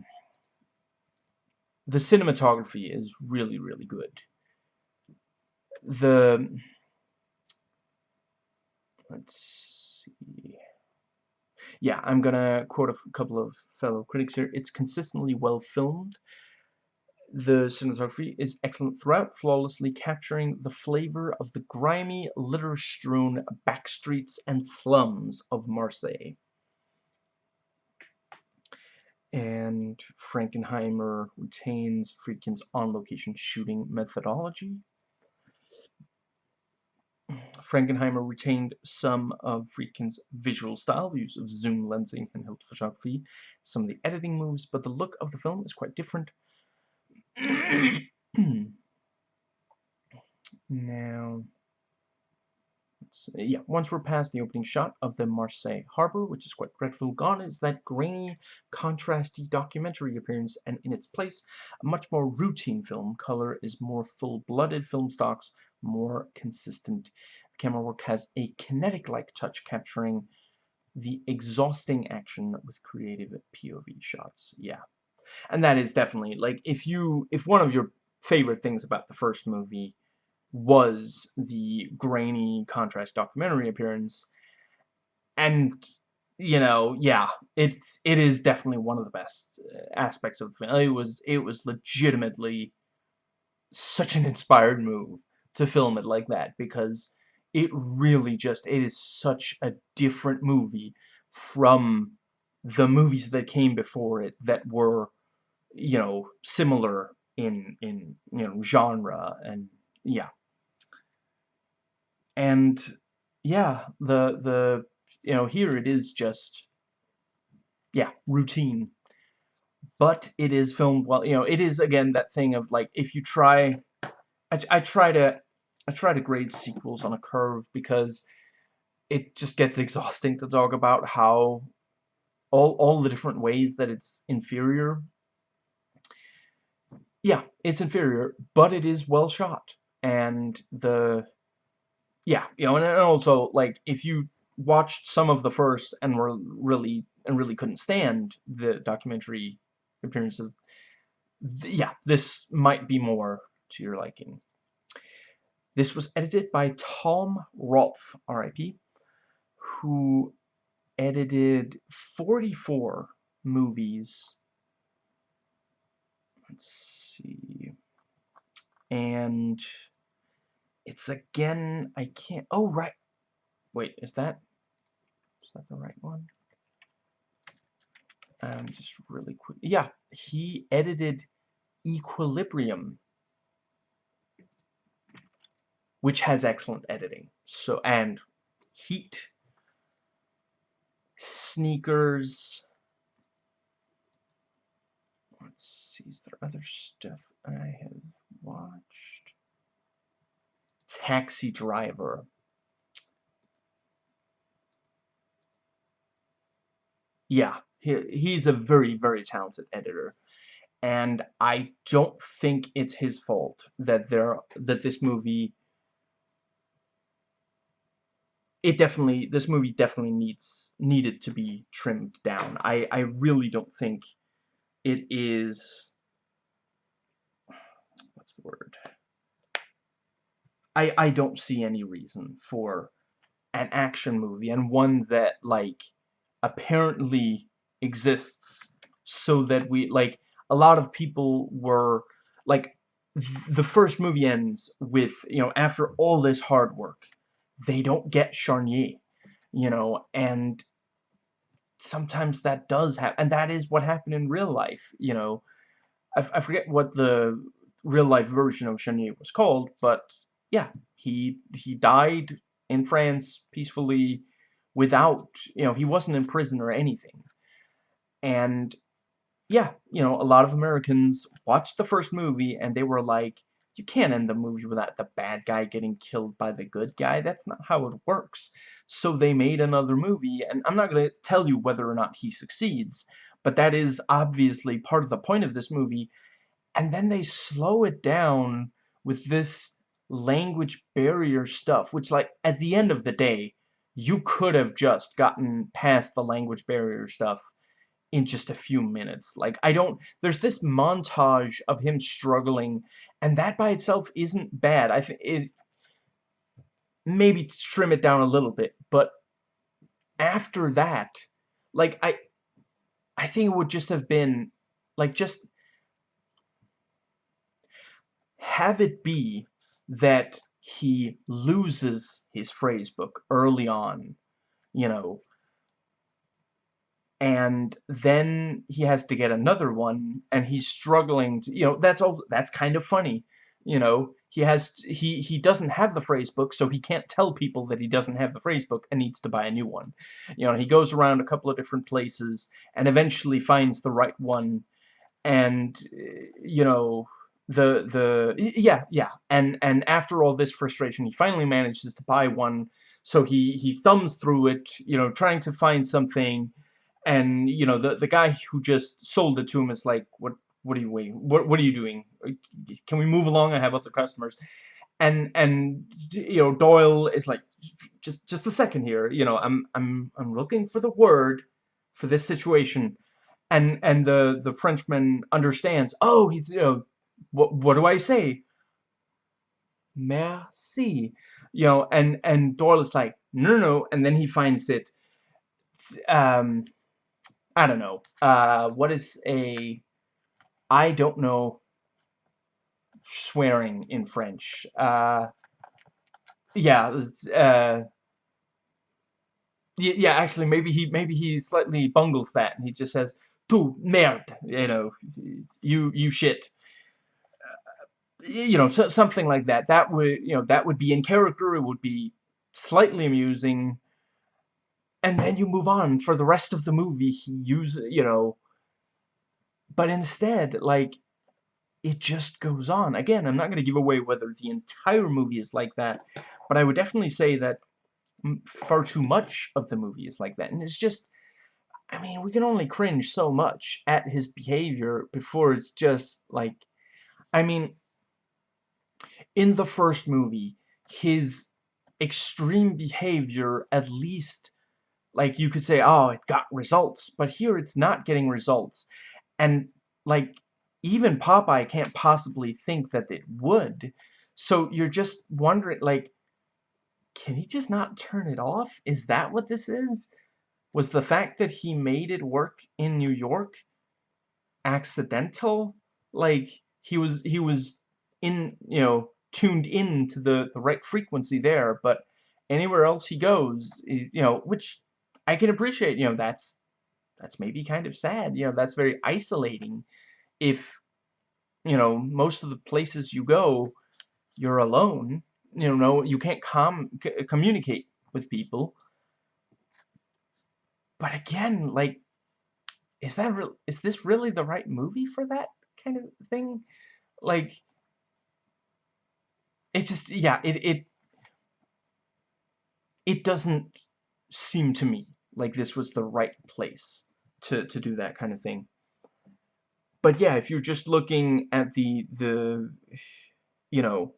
the cinematography is really, really good the let's see yeah I'm gonna quote a couple of fellow critics here it's consistently well filmed the cinematography is excellent throughout, flawlessly capturing the flavor of the grimy, litter-strewn backstreets and slums of Marseille. And Frankenheimer retains Friedkin's on-location shooting methodology. Frankenheimer retained some of Friedkin's visual style, the use of zoom lensing and hilt photography, some of the editing moves, but the look of the film is quite different. now, yeah, once we're past the opening shot of the Marseille harbor, which is quite dreadful, gone is that grainy, contrasty documentary appearance, and in its place, a much more routine film. Color is more full-blooded film stocks, more consistent. The camera work has a kinetic-like touch capturing the exhausting action with creative POV shots. Yeah. And that is definitely, like, if you, if one of your favorite things about the first movie was the grainy contrast documentary appearance, and, you know, yeah, it's, it is definitely one of the best uh, aspects of the film. It was, it was legitimately such an inspired move to film it like that because it really just, it is such a different movie from the movies that came before it that were, you know, similar in, in, you know, genre and, yeah. And, yeah, the, the, you know, here it is just, yeah, routine. But it is filmed well, you know, it is, again, that thing of, like, if you try, I, I try to, I try to grade sequels on a curve because it just gets exhausting to talk about how all, all the different ways that it's inferior. Yeah, it's inferior, but it is well shot. And the, yeah, you know, and also, like, if you watched some of the first and were really, and really couldn't stand the documentary appearances, th yeah, this might be more to your liking. This was edited by Tom Rolf, RIP, who edited 44 movies. Let's see. And it's again, I can't, oh, right. Wait, is that, is that the right one? Um, just really quick. Yeah, he edited Equilibrium which has excellent editing. So and Heat, Sneakers. Let's see, is there other stuff I have watched? Taxi Driver. Yeah, he, he's a very, very talented editor. And I don't think it's his fault that there that this movie it definitely this movie definitely needs needed to be trimmed down. I I really don't think it is what's the word? I I don't see any reason for an action movie and one that like apparently exists so that we like a lot of people were like the first movie ends with you know after all this hard work they don't get Charnier, you know, and sometimes that does happen, and that is what happened in real life, you know. I, I forget what the real life version of Charnier was called, but yeah, he he died in France peacefully without, you know, he wasn't in prison or anything. And yeah, you know, a lot of Americans watched the first movie and they were like, you can't end the movie without the bad guy getting killed by the good guy. That's not how it works. So they made another movie, and I'm not going to tell you whether or not he succeeds, but that is obviously part of the point of this movie. And then they slow it down with this language barrier stuff, which, like, at the end of the day, you could have just gotten past the language barrier stuff in just a few minutes. Like, I don't... There's this montage of him struggling, and that by itself isn't bad. I think it... Maybe trim it down a little bit, but after that, like, I... I think it would just have been, like, just... Have it be that he loses his phrase book early on, you know, and then he has to get another one and he's struggling to you know that's all that's kind of funny you know? He has he he doesn't have the phrase book so he can't tell people that he doesn't have the phrase book and needs to buy a new one. You know he goes around a couple of different places and eventually finds the right one and you know the the yeah yeah and and after all this frustration he finally manages to buy one so he he thumbs through it you know trying to find something and you know the the guy who just sold it to him is like what what are you waiting what what are you doing? Can we move along I have other customers? And and you know Doyle is like just just a second here you know I'm I'm I'm looking for the word for this situation. And and the the Frenchman understands oh he's you know what what do I say? Merci. You know and and Doyle is like no no no. And then he finds it um I don't know. Uh, what is a... I don't know swearing in French. Uh, yeah, uh, yeah, actually, maybe he maybe he slightly bungles that, and he just says, "Tu merde," you know, you you shit. Uh, you know, so, something like that. That would you know that would be in character. It would be slightly amusing, and then you move on for the rest of the movie. He uses you know, but instead, like, it just goes on. Again, I'm not going to give away whether the entire movie is like that, but I would definitely say that far too much of the movie is like that. And it's just, I mean, we can only cringe so much at his behavior before it's just like, I mean, in the first movie, his extreme behavior at least, like, you could say, oh, it got results, but here it's not getting results. And, like, even Popeye can't possibly think that it would. So you're just wondering, like, can he just not turn it off? Is that what this is? Was the fact that he made it work in New York accidental? Like, he was, he was in, you know, tuned in to the, the right frequency there, but anywhere else he goes, you know, which I can appreciate, you know, that's, that's maybe kind of sad, you know, that's very isolating if, you know, most of the places you go, you're alone, you know, you can't com communicate with people. But again, like, is that real? Is this really the right movie for that kind of thing? Like, it just, yeah, it, it, it doesn't seem to me like this was the right place to, to do that kind of thing. But yeah, if you're just looking at the, the, you know,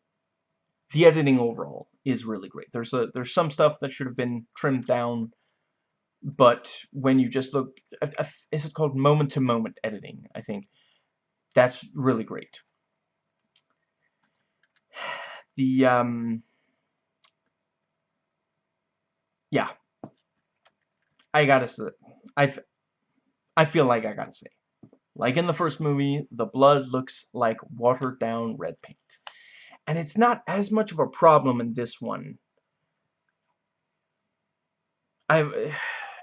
the editing overall is really great. There's a there's some stuff that should have been trimmed down, but when you just look, is it called moment-to-moment -moment editing? I think that's really great. The um, yeah, I gotta say, I I feel like I gotta say, like in the first movie, the blood looks like watered down red paint. And it's not as much of a problem in this one. I,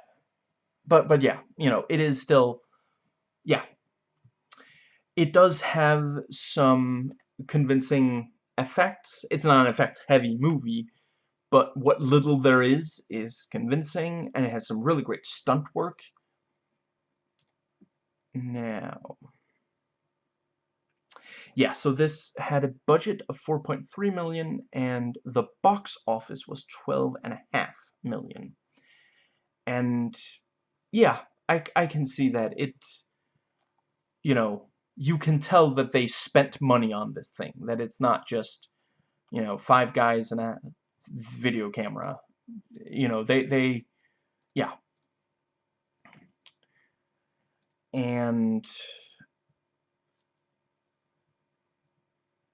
but, but yeah, you know, it is still, yeah. It does have some convincing effects. It's not an effect-heavy movie, but what little there is is convincing, and it has some really great stunt work. Now, yeah, so this had a budget of 4.3 million and the box office was 12.5 million. And yeah, I, I can see that it, you know, you can tell that they spent money on this thing, that it's not just, you know, five guys and a video camera. You know, they, they, yeah. And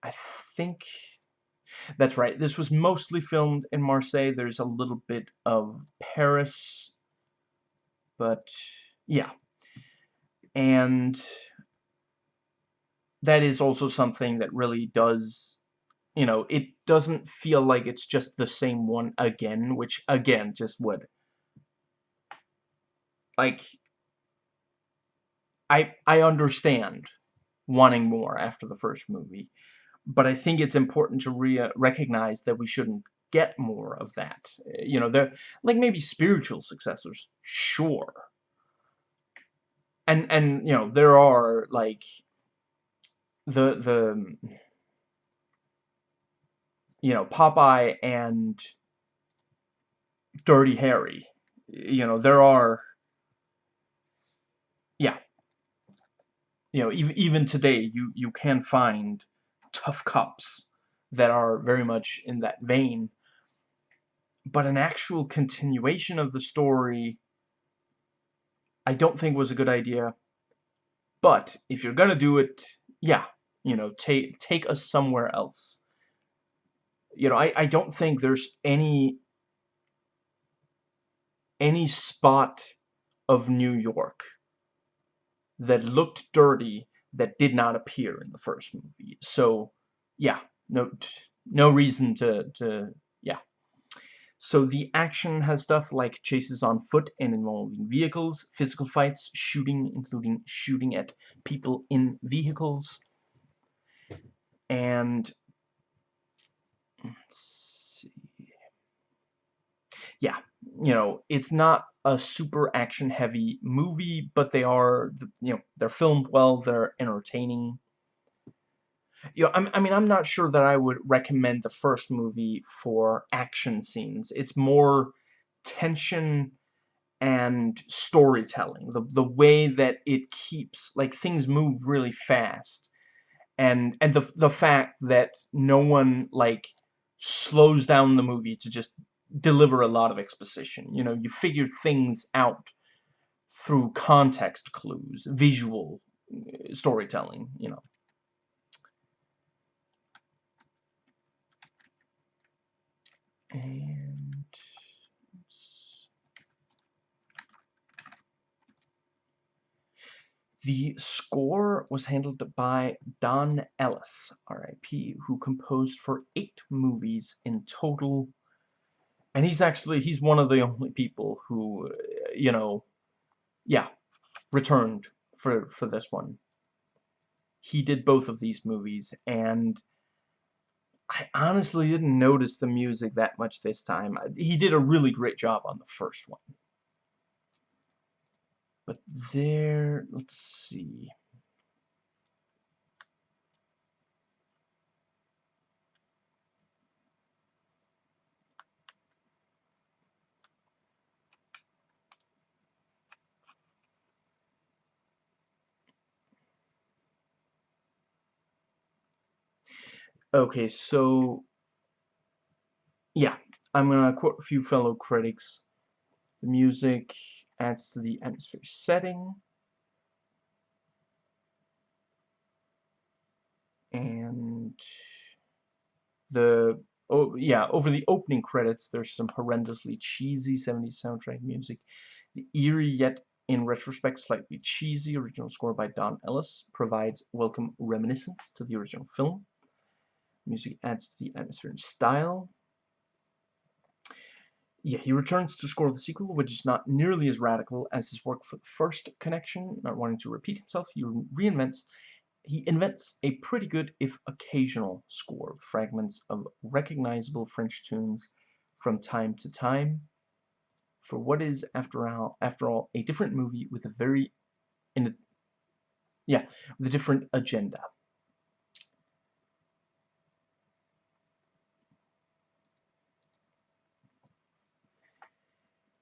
I think that's right. This was mostly filmed in Marseille. There's a little bit of Paris, but yeah. And that is also something that really does, you know, it doesn't feel like it's just the same one again, which, again, just would. Like, I, I understand wanting more after the first movie but I think it's important to re recognize that we shouldn't get more of that. You know, they're like maybe spiritual successors, sure. And and you know, there are like the the you know, Popeye and Dirty Harry. You know, there are yeah. You know, even even today you you can find tough cops that are very much in that vein. But an actual continuation of the story, I don't think was a good idea. But if you're gonna do it, yeah, you know, take take us somewhere else. You know, I, I don't think there's any any spot of New York that looked dirty that did not appear in the first movie. So, yeah, no, no reason to, to, yeah. So the action has stuff like chases on foot and involving vehicles, physical fights, shooting, including shooting at people in vehicles, and let's see. Yeah, you know, it's not a super action-heavy movie, but they are, you know, they're filmed well, they're entertaining. You know, I'm, I mean, I'm not sure that I would recommend the first movie for action scenes. It's more tension and storytelling. The, the way that it keeps, like, things move really fast. And, and the, the fact that no one, like, slows down the movie to just deliver a lot of exposition. You know, you figure things out through context clues, visual uh, storytelling, you know. And the score was handled by Don Ellis, R.I.P., who composed for eight movies in total. And he's actually, he's one of the only people who, uh, you know, yeah, returned for, for this one. He did both of these movies, and I honestly didn't notice the music that much this time. He did a really great job on the first one. But there, let's see. Okay, so yeah, I'm gonna quote a few fellow critics. The music adds to the atmosphere setting. And the oh yeah, over the opening credits there's some horrendously cheesy 70s soundtrack music. The eerie yet in retrospect slightly cheesy original score by Don Ellis provides welcome reminiscence to the original film. Music adds to the atmosphere and style. Yeah, he returns to score the sequel, which is not nearly as radical as his work for the first connection, not wanting to repeat himself. He reinvents he invents a pretty good, if occasional, score of fragments of recognizable French tunes from time to time for what is, after all, after all, a different movie with a very, in a, yeah, with a different agenda.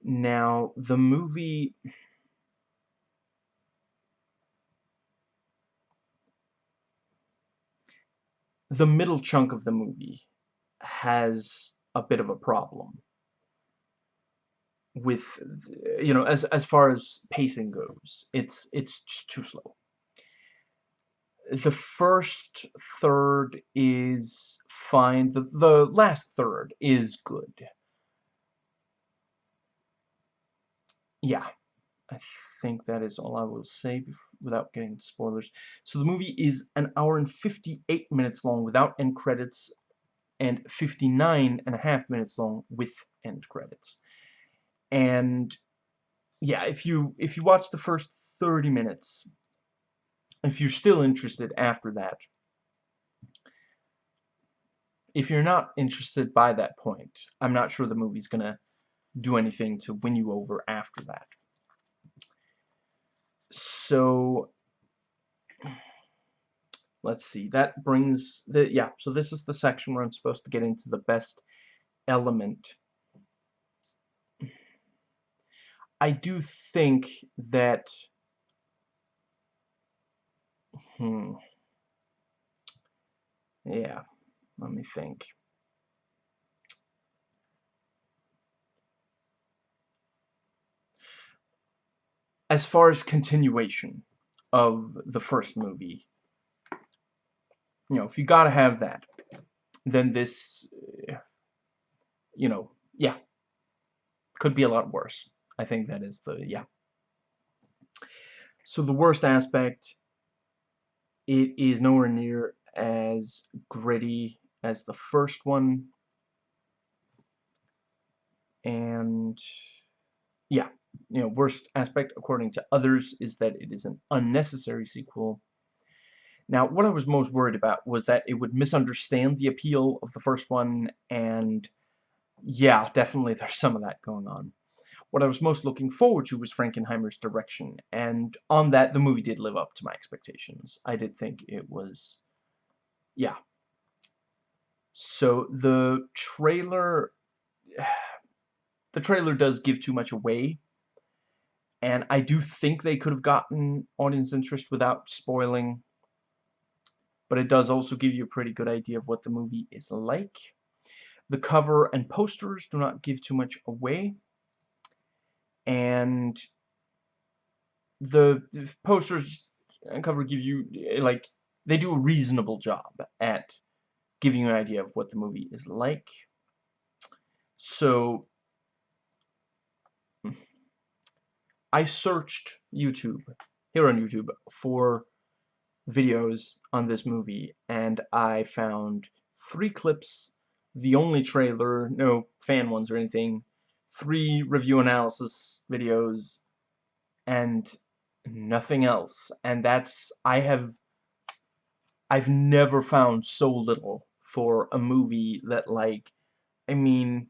Now, the movie... The middle chunk of the movie has a bit of a problem with you know as as far as pacing goes it's it's too slow. The first third is fine. The the last third is good yeah, I think that is all I will say without getting spoilers. So the movie is an hour and 58 minutes long without end credits and 59 and a half minutes long with end credits. And yeah, if you if you watch the first 30 minutes, if you're still interested after that, if you're not interested by that point, I'm not sure the movie's gonna do anything to win you over after that. So, let's see, that brings, the yeah, so this is the section where I'm supposed to get into the best element. I do think that, hmm, yeah, let me think. As far as continuation of the first movie, you know, if you gotta have that, then this, you know, yeah, could be a lot worse. I think that is the, yeah. So the worst aspect, it is nowhere near as gritty as the first one. And yeah, you know, worst aspect according to others is that it is an unnecessary sequel. Now, what I was most worried about was that it would misunderstand the appeal of the first one, and yeah, definitely there's some of that going on. What I was most looking forward to was Frankenheimer's direction, and on that, the movie did live up to my expectations. I did think it was, yeah. So, the trailer, the trailer does give too much away, and I do think they could have gotten audience interest without spoiling but it does also give you a pretty good idea of what the movie is like. The cover and posters do not give too much away. And the, the posters and cover give you, like, they do a reasonable job at giving you an idea of what the movie is like. So, I searched YouTube, here on YouTube, for videos on this movie, and I found three clips, the only trailer, no fan ones or anything, three review analysis videos, and nothing else. And that's, I have, I've never found so little for a movie that, like, I mean,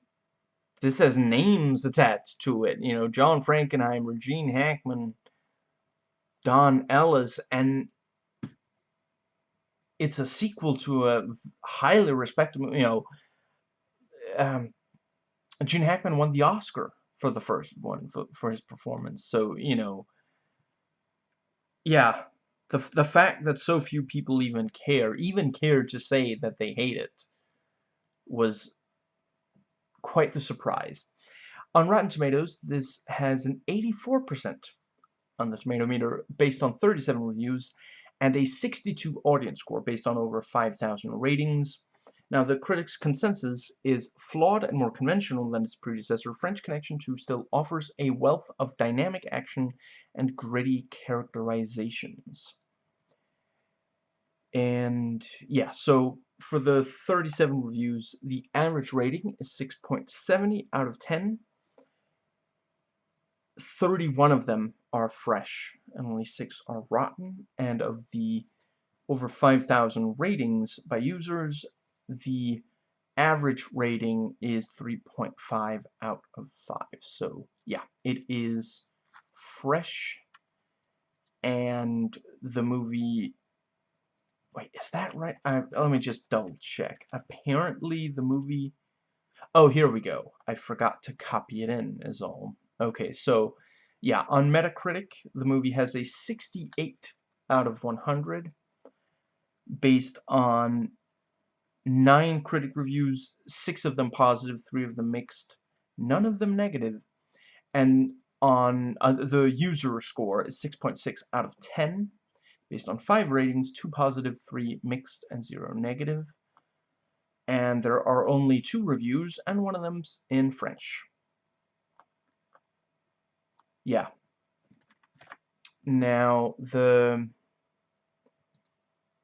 this has names attached to it, you know, John Frankenheimer, Gene Hackman, Don Ellis, and it's a sequel to a highly respected, you know, um, Gene Hackman won the Oscar for the first one for, for his performance. So, you know, yeah, the, the fact that so few people even care, even care to say that they hate it, was quite the surprise. On Rotten Tomatoes, this has an 84% on the tomato meter based on 37 reviews and a 62 audience score based on over 5,000 ratings. Now, the critics' consensus is flawed and more conventional than its predecessor, French Connection 2 still offers a wealth of dynamic action and gritty characterizations. And, yeah, so for the 37 reviews, the average rating is 6.70 out of 10. 31 of them are fresh and only 6 are rotten. And of the over 5,000 ratings by users, the average rating is 3.5 out of 5. So, yeah, it is fresh. And the movie... Wait, is that right? I, let me just double check. Apparently, the movie... Oh, here we go. I forgot to copy it in, is all. Okay, so yeah, on Metacritic, the movie has a 68 out of 100 based on nine critic reviews, six of them positive, three of them mixed, none of them. And on uh, the user score is 6.6 .6 out of 10 based on five ratings, two positive, three mixed, and zero negative. And there are only two reviews, and one of them's in French yeah. Now the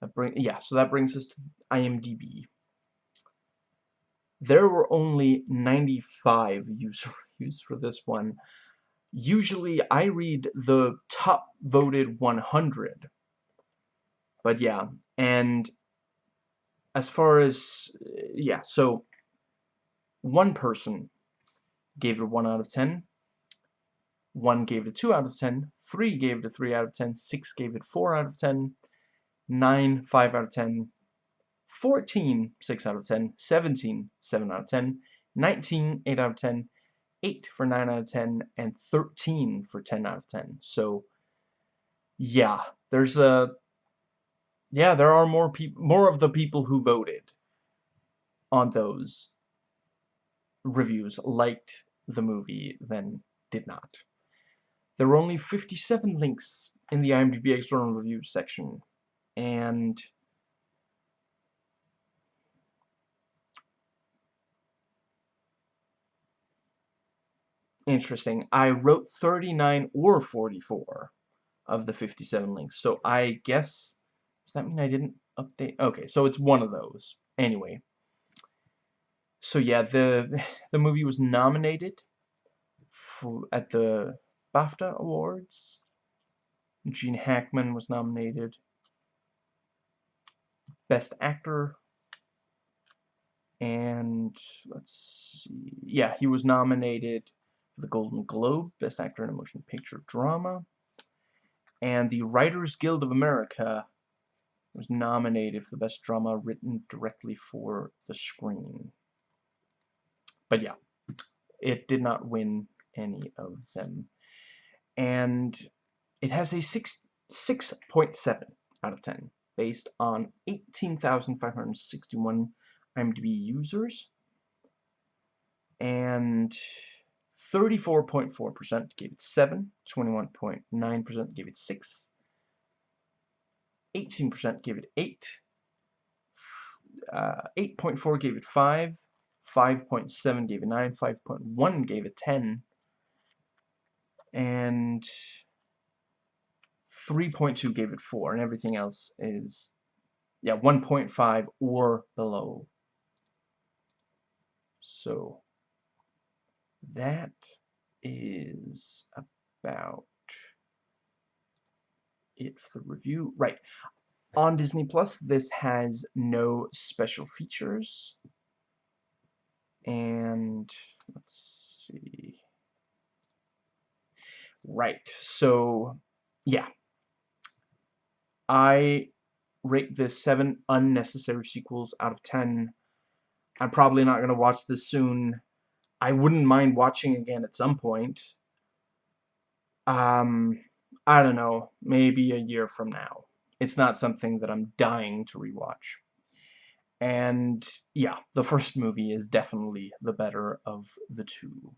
that bring yeah, so that brings us to IMDb. There were only 95 user reviews for this one. Usually I read the top voted 100. But yeah, and as far as yeah, so one person gave it 1 out of 10 1 gave it a 2 out of 10, 3 gave it a 3 out of 10, 6 gave it 4 out of 10, 9, 5 out of 10, 14, 6 out of 10, 17, 7 out of 10, 19, 8 out of 10, 8 for 9 out of 10, and 13 for 10 out of 10. So, yeah, there's a... Yeah, there are more people, more of the people who voted on those reviews liked the movie than did not. There were only 57 links in the IMDb external reviews section, and interesting. I wrote 39 or 44 of the 57 links, so I guess, does that mean I didn't update? Okay, so it's one of those. Anyway, so yeah, the the movie was nominated for, at the BAFTA Awards. Gene Hackman was nominated. Best Actor. And let's see. Yeah, he was nominated for the Golden Globe, Best Actor in a Motion Picture Drama. And the Writers Guild of America was nominated for the Best Drama written directly for the screen. But yeah, it did not win any of them. And it has a 6 6.7 out of 10 based on 18,561 IMDb users and 34.4% gave it 7, 21.9% gave it 6, 18% gave it 8, 8.4 uh, gave it 5, 5.7 gave it 9, 5.1 gave it 10, and 3.2 gave it 4, and everything else is, yeah, 1.5 or below. So, that is about it for the review. Right. On Disney Plus, this has no special features. And let's see. Right. So, yeah. I rate this 7 unnecessary sequels out of 10. I'm probably not going to watch this soon. I wouldn't mind watching again at some point. Um, I don't know, maybe a year from now. It's not something that I'm dying to rewatch. And yeah, the first movie is definitely the better of the two.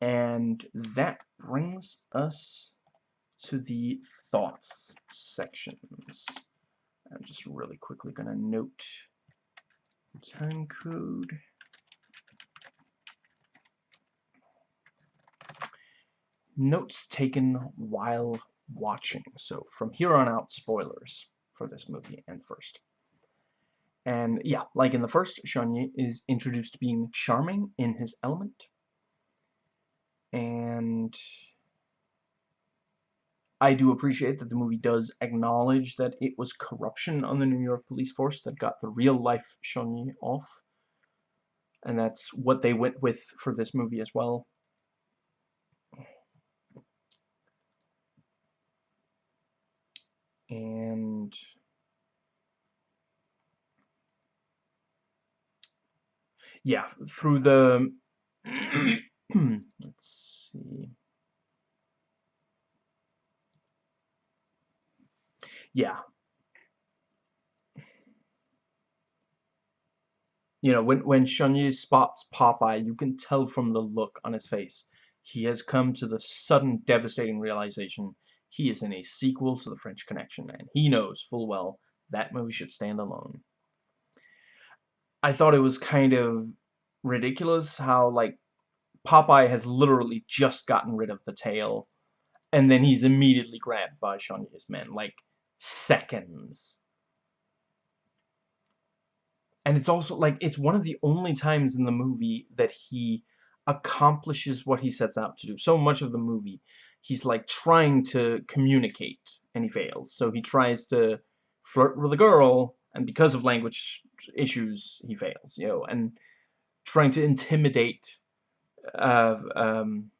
And that brings us to the thoughts sections. I'm just really quickly going to note time code. Notes taken while watching. So from here on out, spoilers for this movie and first. And yeah, like in the first, Charnier is introduced being charming in his element. And I do appreciate that the movie does acknowledge that it was corruption on the New York police force that got the real-life Charnier off. And that's what they went with for this movie as well. And... Yeah, through the... let's see... yeah. You know, when, when Charnier spots Popeye, you can tell from the look on his face. He has come to the sudden, devastating realization he is in a sequel to The French Connection, and he knows full well that movie should stand alone. I thought it was kind of ridiculous how, like, Popeye has literally just gotten rid of the tail, and then he's immediately grabbed by Charnier's men. Like, seconds. And it's also, like, it's one of the only times in the movie that he accomplishes what he sets out to do. So much of the movie, he's, like, trying to communicate, and he fails. So he tries to flirt with a girl, and because of language issues, he fails, you know, and trying to intimidate uh, um,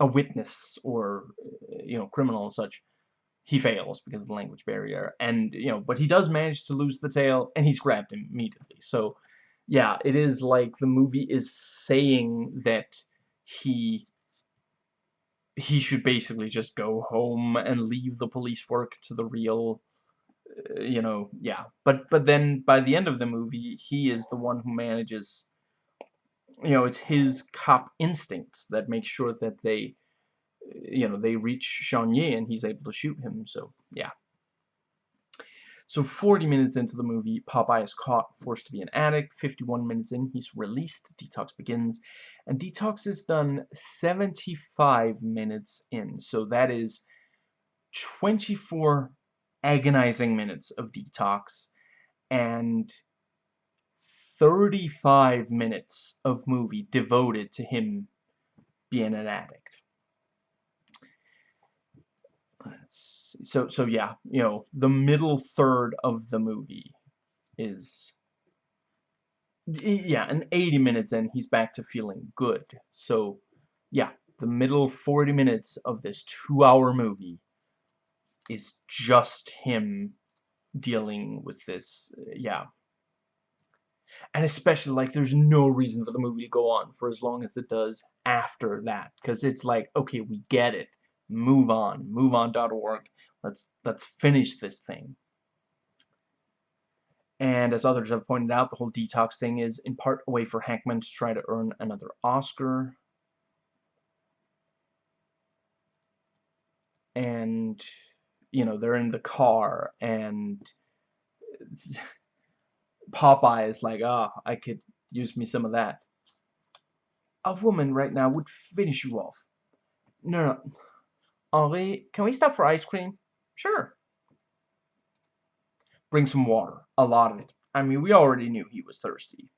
a witness or, you know, criminal and such he fails because of the language barrier. And, you know, but he does manage to lose the tail, and he's grabbed immediately. So, yeah, it is like the movie is saying that he he should basically just go home and leave the police work to the real uh, you know yeah but but then by the end of the movie he is the one who manages you know it's his cop instincts that make sure that they you know, they reach Charnier and he's able to shoot him, so, yeah. So 40 minutes into the movie, Popeye is caught, forced to be an addict. 51 minutes in, he's released. Detox begins. And Detox is done 75 minutes in. So that is 24 agonizing minutes of Detox. And 35 minutes of movie devoted to him being an addict. So, so yeah, you know, the middle third of the movie is, yeah, and 80 minutes in, he's back to feeling good. So, yeah, the middle 40 minutes of this two-hour movie is just him dealing with this, yeah, and especially like there's no reason for the movie to go on for as long as it does after that because it's like okay we get it. Move on moveon.org let's let's finish this thing and as others have pointed out the whole detox thing is in part a way for Hackman to try to earn another Oscar and you know they're in the car and Popeye is like, ah, oh, I could use me some of that. A woman right now would finish you off. No, no. Henri, can we stop for ice cream? Sure. Bring some water. A lot of it. I mean, we already knew he was thirsty.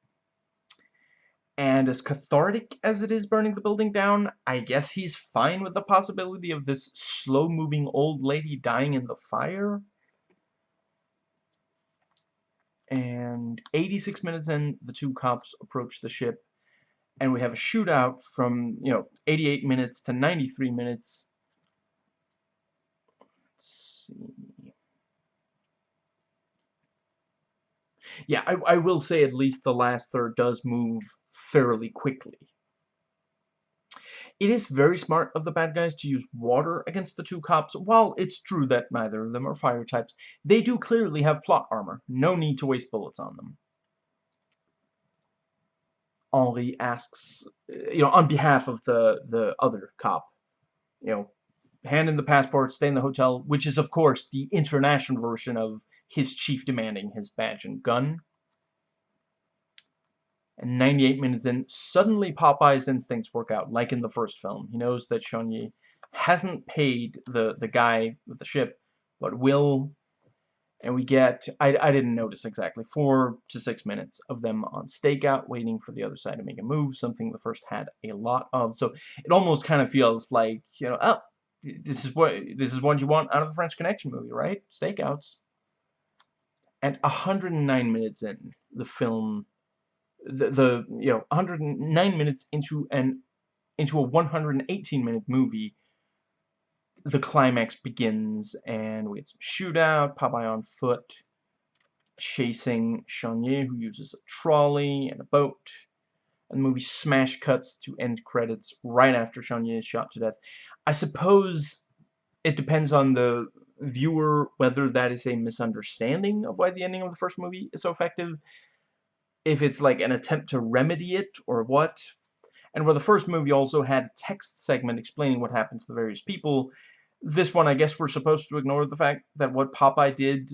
And as cathartic as it is burning the building down, I guess he's fine with the possibility of this slow-moving old lady dying in the fire? and 86 minutes in, the two cops approach the ship, and we have a shootout from, you know, 88 minutes to 93 minutes. Let's see. Yeah, I, I will say at least the last third does move fairly quickly. It is very smart of the bad guys to use water against the two cops. While it's true that neither of them are fire types, they do clearly have plot armor. No need to waste bullets on them. Henri asks, you know, on behalf of the, the other cop, you know, hand in the passport, stay in the hotel, which is, of course, the international version of his chief demanding his badge and gun. And 98 minutes in, suddenly Popeye's instincts work out, like in the first film. He knows that Charnier hasn't paid the, the guy with the ship, but will. And we get, I, I didn't notice exactly, four to six minutes of them on stakeout, waiting for the other side to make a move, something the first had a lot of. So it almost kind of feels like, you know, oh, this is what this is what you want out of a French Connection movie, right? Stakeouts. And 109 minutes in, the film the, the you know 109 minutes into an into a 118 minute movie the climax begins and we get some shootout Popeye on foot chasing Charnier who uses a trolley and a boat and the movie smash cuts to end credits right after Charnier is shot to death. I suppose it depends on the viewer whether that is a misunderstanding of why the ending of the first movie is so effective if it's like an attempt to remedy it or what. And where the first movie also had a text segment explaining what happened to the various people, this one I guess we're supposed to ignore the fact that what Popeye did,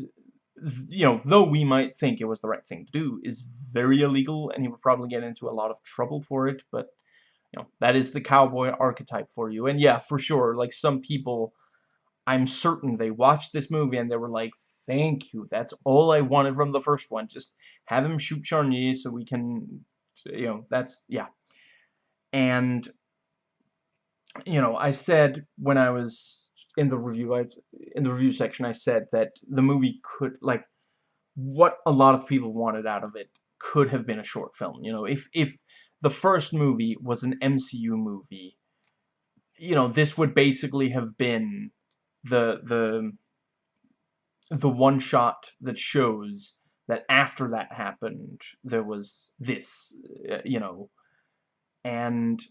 you know, though we might think it was the right thing to do, is very illegal and he would probably get into a lot of trouble for it, but you know, that is the cowboy archetype for you. And yeah, for sure, like some people, I'm certain they watched this movie and they were like, Thank you. That's all I wanted from the first one. Just have him shoot Charnier so we can, you know, that's, yeah. And, you know, I said when I was in the review, I, in the review section, I said that the movie could, like, what a lot of people wanted out of it could have been a short film. You know, if, if the first movie was an MCU movie, you know, this would basically have been the, the, the one shot that shows that after that happened, there was this, uh, you know, and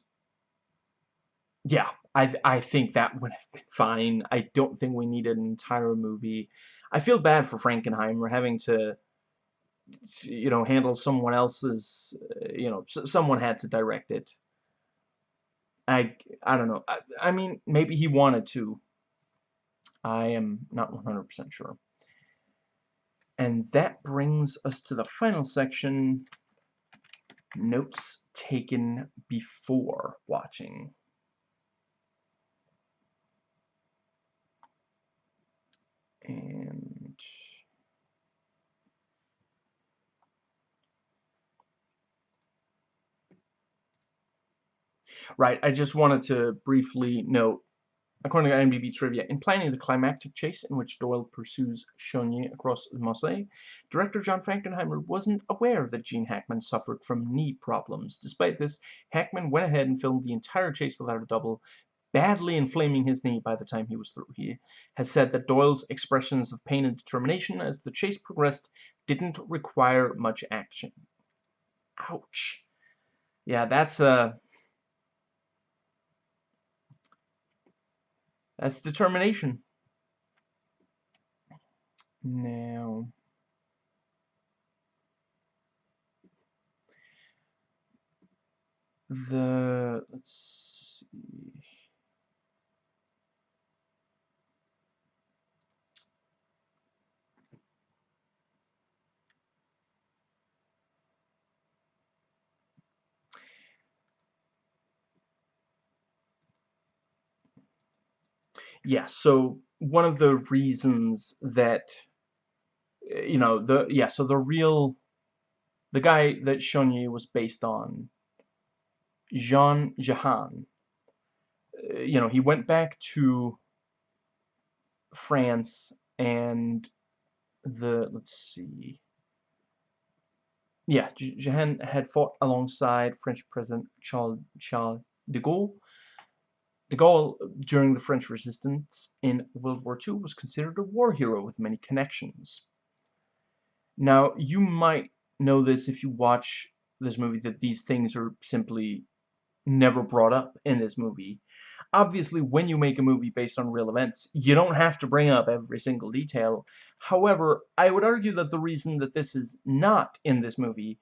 yeah, I I think that would have been fine. I don't think we needed an entire movie. I feel bad for Frankenheimer having to, you know, handle someone else's, uh, you know, someone had to direct it. I I don't know. I, I mean, maybe he wanted to. I am not 100% sure. And that brings us to the final section, notes taken before watching. And right, I just wanted to briefly note According to IMDb trivia, in planning the climactic chase in which Doyle pursues Saulnier across the Meuse, director John Frankenheimer wasn't aware that Gene Hackman suffered from knee problems. Despite this, Hackman went ahead and filmed the entire chase without a double, badly inflaming his knee by the time he was through. He has said that Doyle's expressions of pain and determination as the chase progressed didn't require much action. Ouch. Yeah, that's a... That's determination. Now, the, let's see. Yeah, so one of the reasons that, you know, the, yeah, so the real, the guy that Saulnier was based on, Jean Jehan, uh, you know, he went back to France and the, let's see, yeah, Jehan had fought alongside French President Charles, Charles de Gaulle De Gaulle, during the French resistance in World War II, was considered a war hero with many connections. Now, you might know this if you watch this movie, that these things are simply never brought up in this movie. Obviously, when you make a movie based on real events, you don't have to bring up every single detail. However, I would argue that the reason that this is not in this movie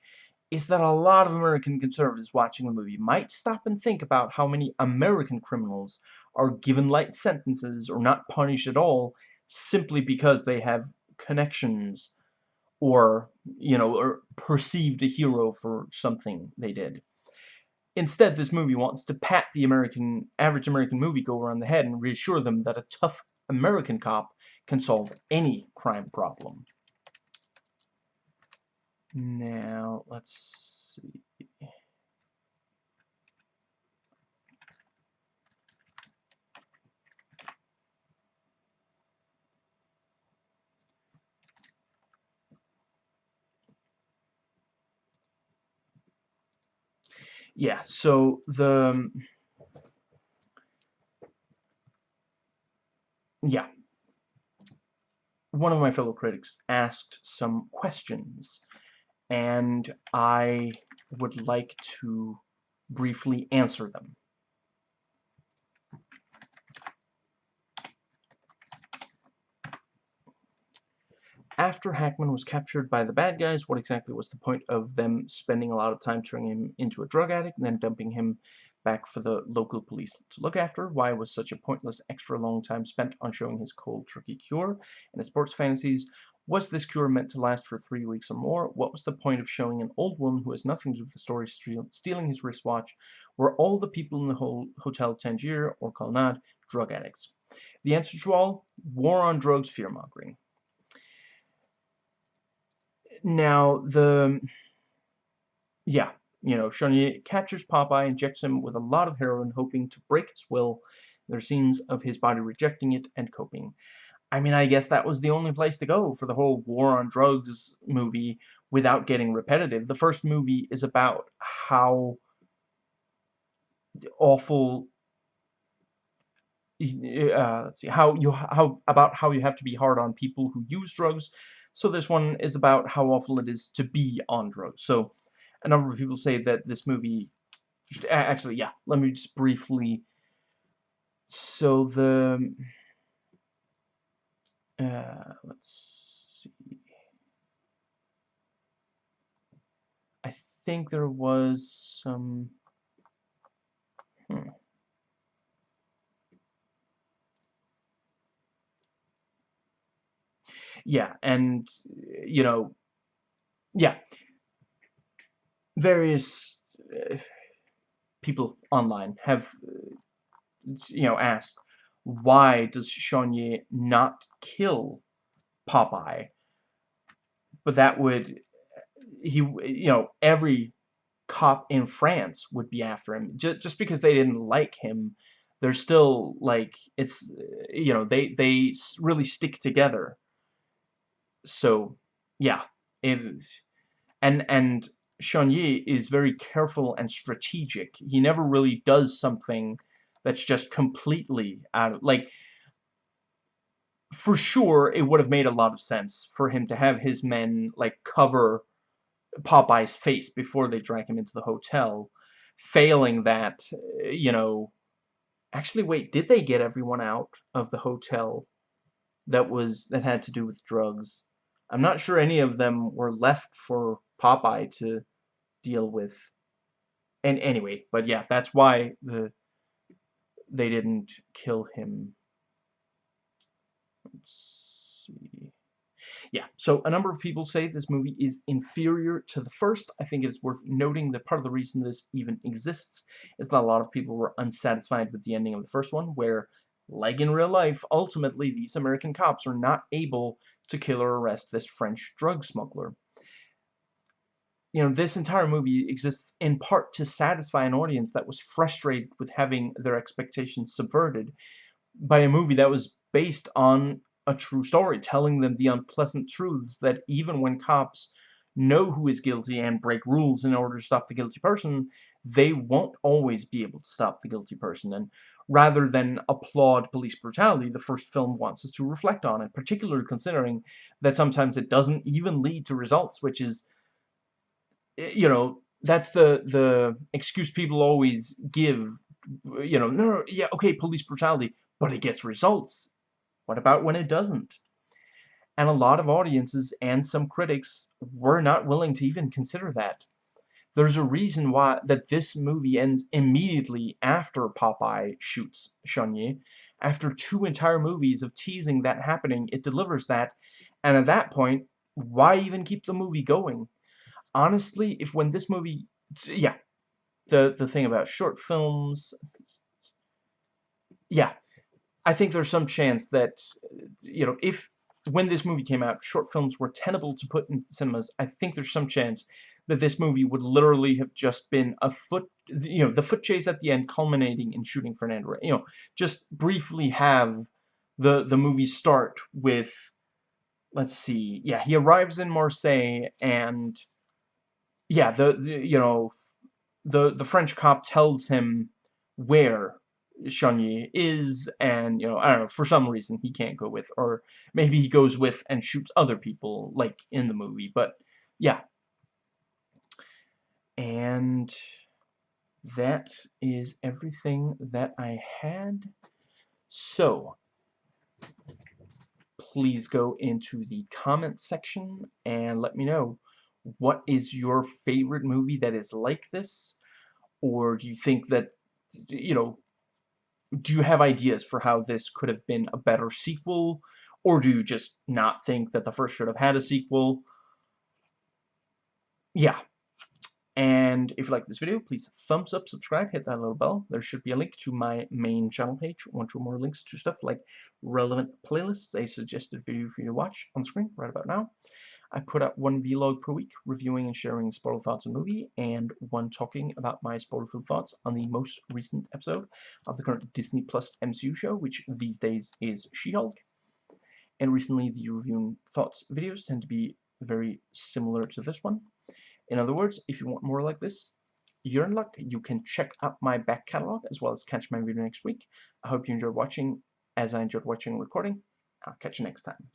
is that a lot of American conservatives watching the movie might stop and think about how many American criminals are given light sentences or not punished at all simply because they have connections or, you know, or perceived a hero for something they did. Instead, this movie wants to pat the American average American moviegoer on the head and reassure them that a tough American cop can solve any crime problem. Now, let's see. Yeah, so the... Yeah. One of my fellow critics asked some questions and I would like to briefly answer them. After Hackman was captured by the bad guys, what exactly was the point of them spending a lot of time turning him into a drug addict and then dumping him back for the local police to look after? Why was such a pointless extra long time spent on showing his cold turkey cure and his sports fantasies? Was this cure meant to last for three weeks or more? What was the point of showing an old woman who has nothing to do with the story stealing his wristwatch? Were all the people in the whole Hotel Tangier or Colonnade drug addicts? The answer to all, war on drugs, fear-mongering. Now, the... Yeah, you know, Saulnier captures Popeye, injects him with a lot of heroin, hoping to break his will. There are scenes of his body rejecting it and coping. I mean, I guess that was the only place to go for the whole war on drugs movie without getting repetitive. The first movie is about how awful uh, let's see how you how about how you have to be hard on people who use drugs. So this one is about how awful it is to be on drugs. So a number of people say that this movie actually yeah. Let me just briefly. So the uh, let's see. I think there was some... Hmm. Yeah, and, you know, yeah, various uh, people online have, uh, you know, asked, why does Saulnier not kill Popeye? But that would, he, you know, every cop in France would be after him. Just, just because they didn't like him, they're still, like, it's, you know, they, they really stick together. So, yeah. If, and, and Yi is very careful and strategic. He never really does something that's just completely out of, like, for sure, it would have made a lot of sense for him to have his men, like, cover Popeye's face before they drag him into the hotel. Failing that, eh, you know... Actually, wait, did they get everyone out of the hotel that was that had to do with drugs? I'm not sure any of them were left for Popeye to deal with. And anyway, but yeah, that's why the they didn't kill him. Let's see. Yeah, so a number of people say this movie is inferior to the first. I think it is worth noting that part of the reason this even exists is that a lot of people were unsatisfied with the ending of the first one, where, like in real life, ultimately these American cops are not able to kill or arrest this French drug smuggler. You know, this entire movie exists in part to satisfy an audience that was frustrated with having their expectations subverted by a movie that was based on a true story, telling them the unpleasant truths that even when cops know who is guilty and break rules in order to stop the guilty person, they won't always be able to stop the guilty person. And rather than applaud police brutality, the first film wants us to reflect on it, particularly considering that sometimes it doesn't even lead to results, which is, Eh, you know, that's the, the excuse people always give, you know, no, no, yeah, okay, police brutality, but it gets results. What about when it doesn't? And a lot of audiences and some critics were not willing to even consider that. There's a reason why that this movie ends immediately after Popeye shoots Yi. After two entire movies of teasing that happening, it delivers that. And at that point, why even keep the movie going? Honestly, if when this movie... Yeah, the, the thing about short films... Yeah, I think there's some chance that, you know, if when this movie came out, short films were tenable to put in cinemas, I think there's some chance that this movie would literally have just been a foot, you know, the foot chase at the end culminating in shooting Fernando, you know, just briefly have the, the movie start with, let's see, yeah, he arrives in Marseille and, yeah, the, the you know, the, the French cop tells him where Yi is, and, you know, I don't know, for some reason he can't go with, or maybe he goes with and shoots other people, like in the movie, but, yeah. And that is everything that I had. So, please go into the comment section and let me know what is your favorite movie that is like this, or do you think that, you know, do you have ideas for how this could have been a better sequel? Or do you just not think that the first should have had a sequel? Yeah. And if you like this video, please thumbs up, subscribe, hit that little bell. There should be a link to my main channel page, one or more links to stuff like relevant playlists, a suggested video for you to watch on screen right about now. I put out one vlog per week, reviewing and sharing spoiler thoughts on movie, and one talking about my spoiler-filled thoughts on the most recent episode of the current Disney Plus MCU show, which these days is She-Hulk. And recently, the reviewing thoughts videos tend to be very similar to this one. In other words, if you want more like this, you're in luck. You can check out my back catalog as well as catch my video next week. I hope you enjoyed watching as I enjoyed watching and recording. I'll catch you next time.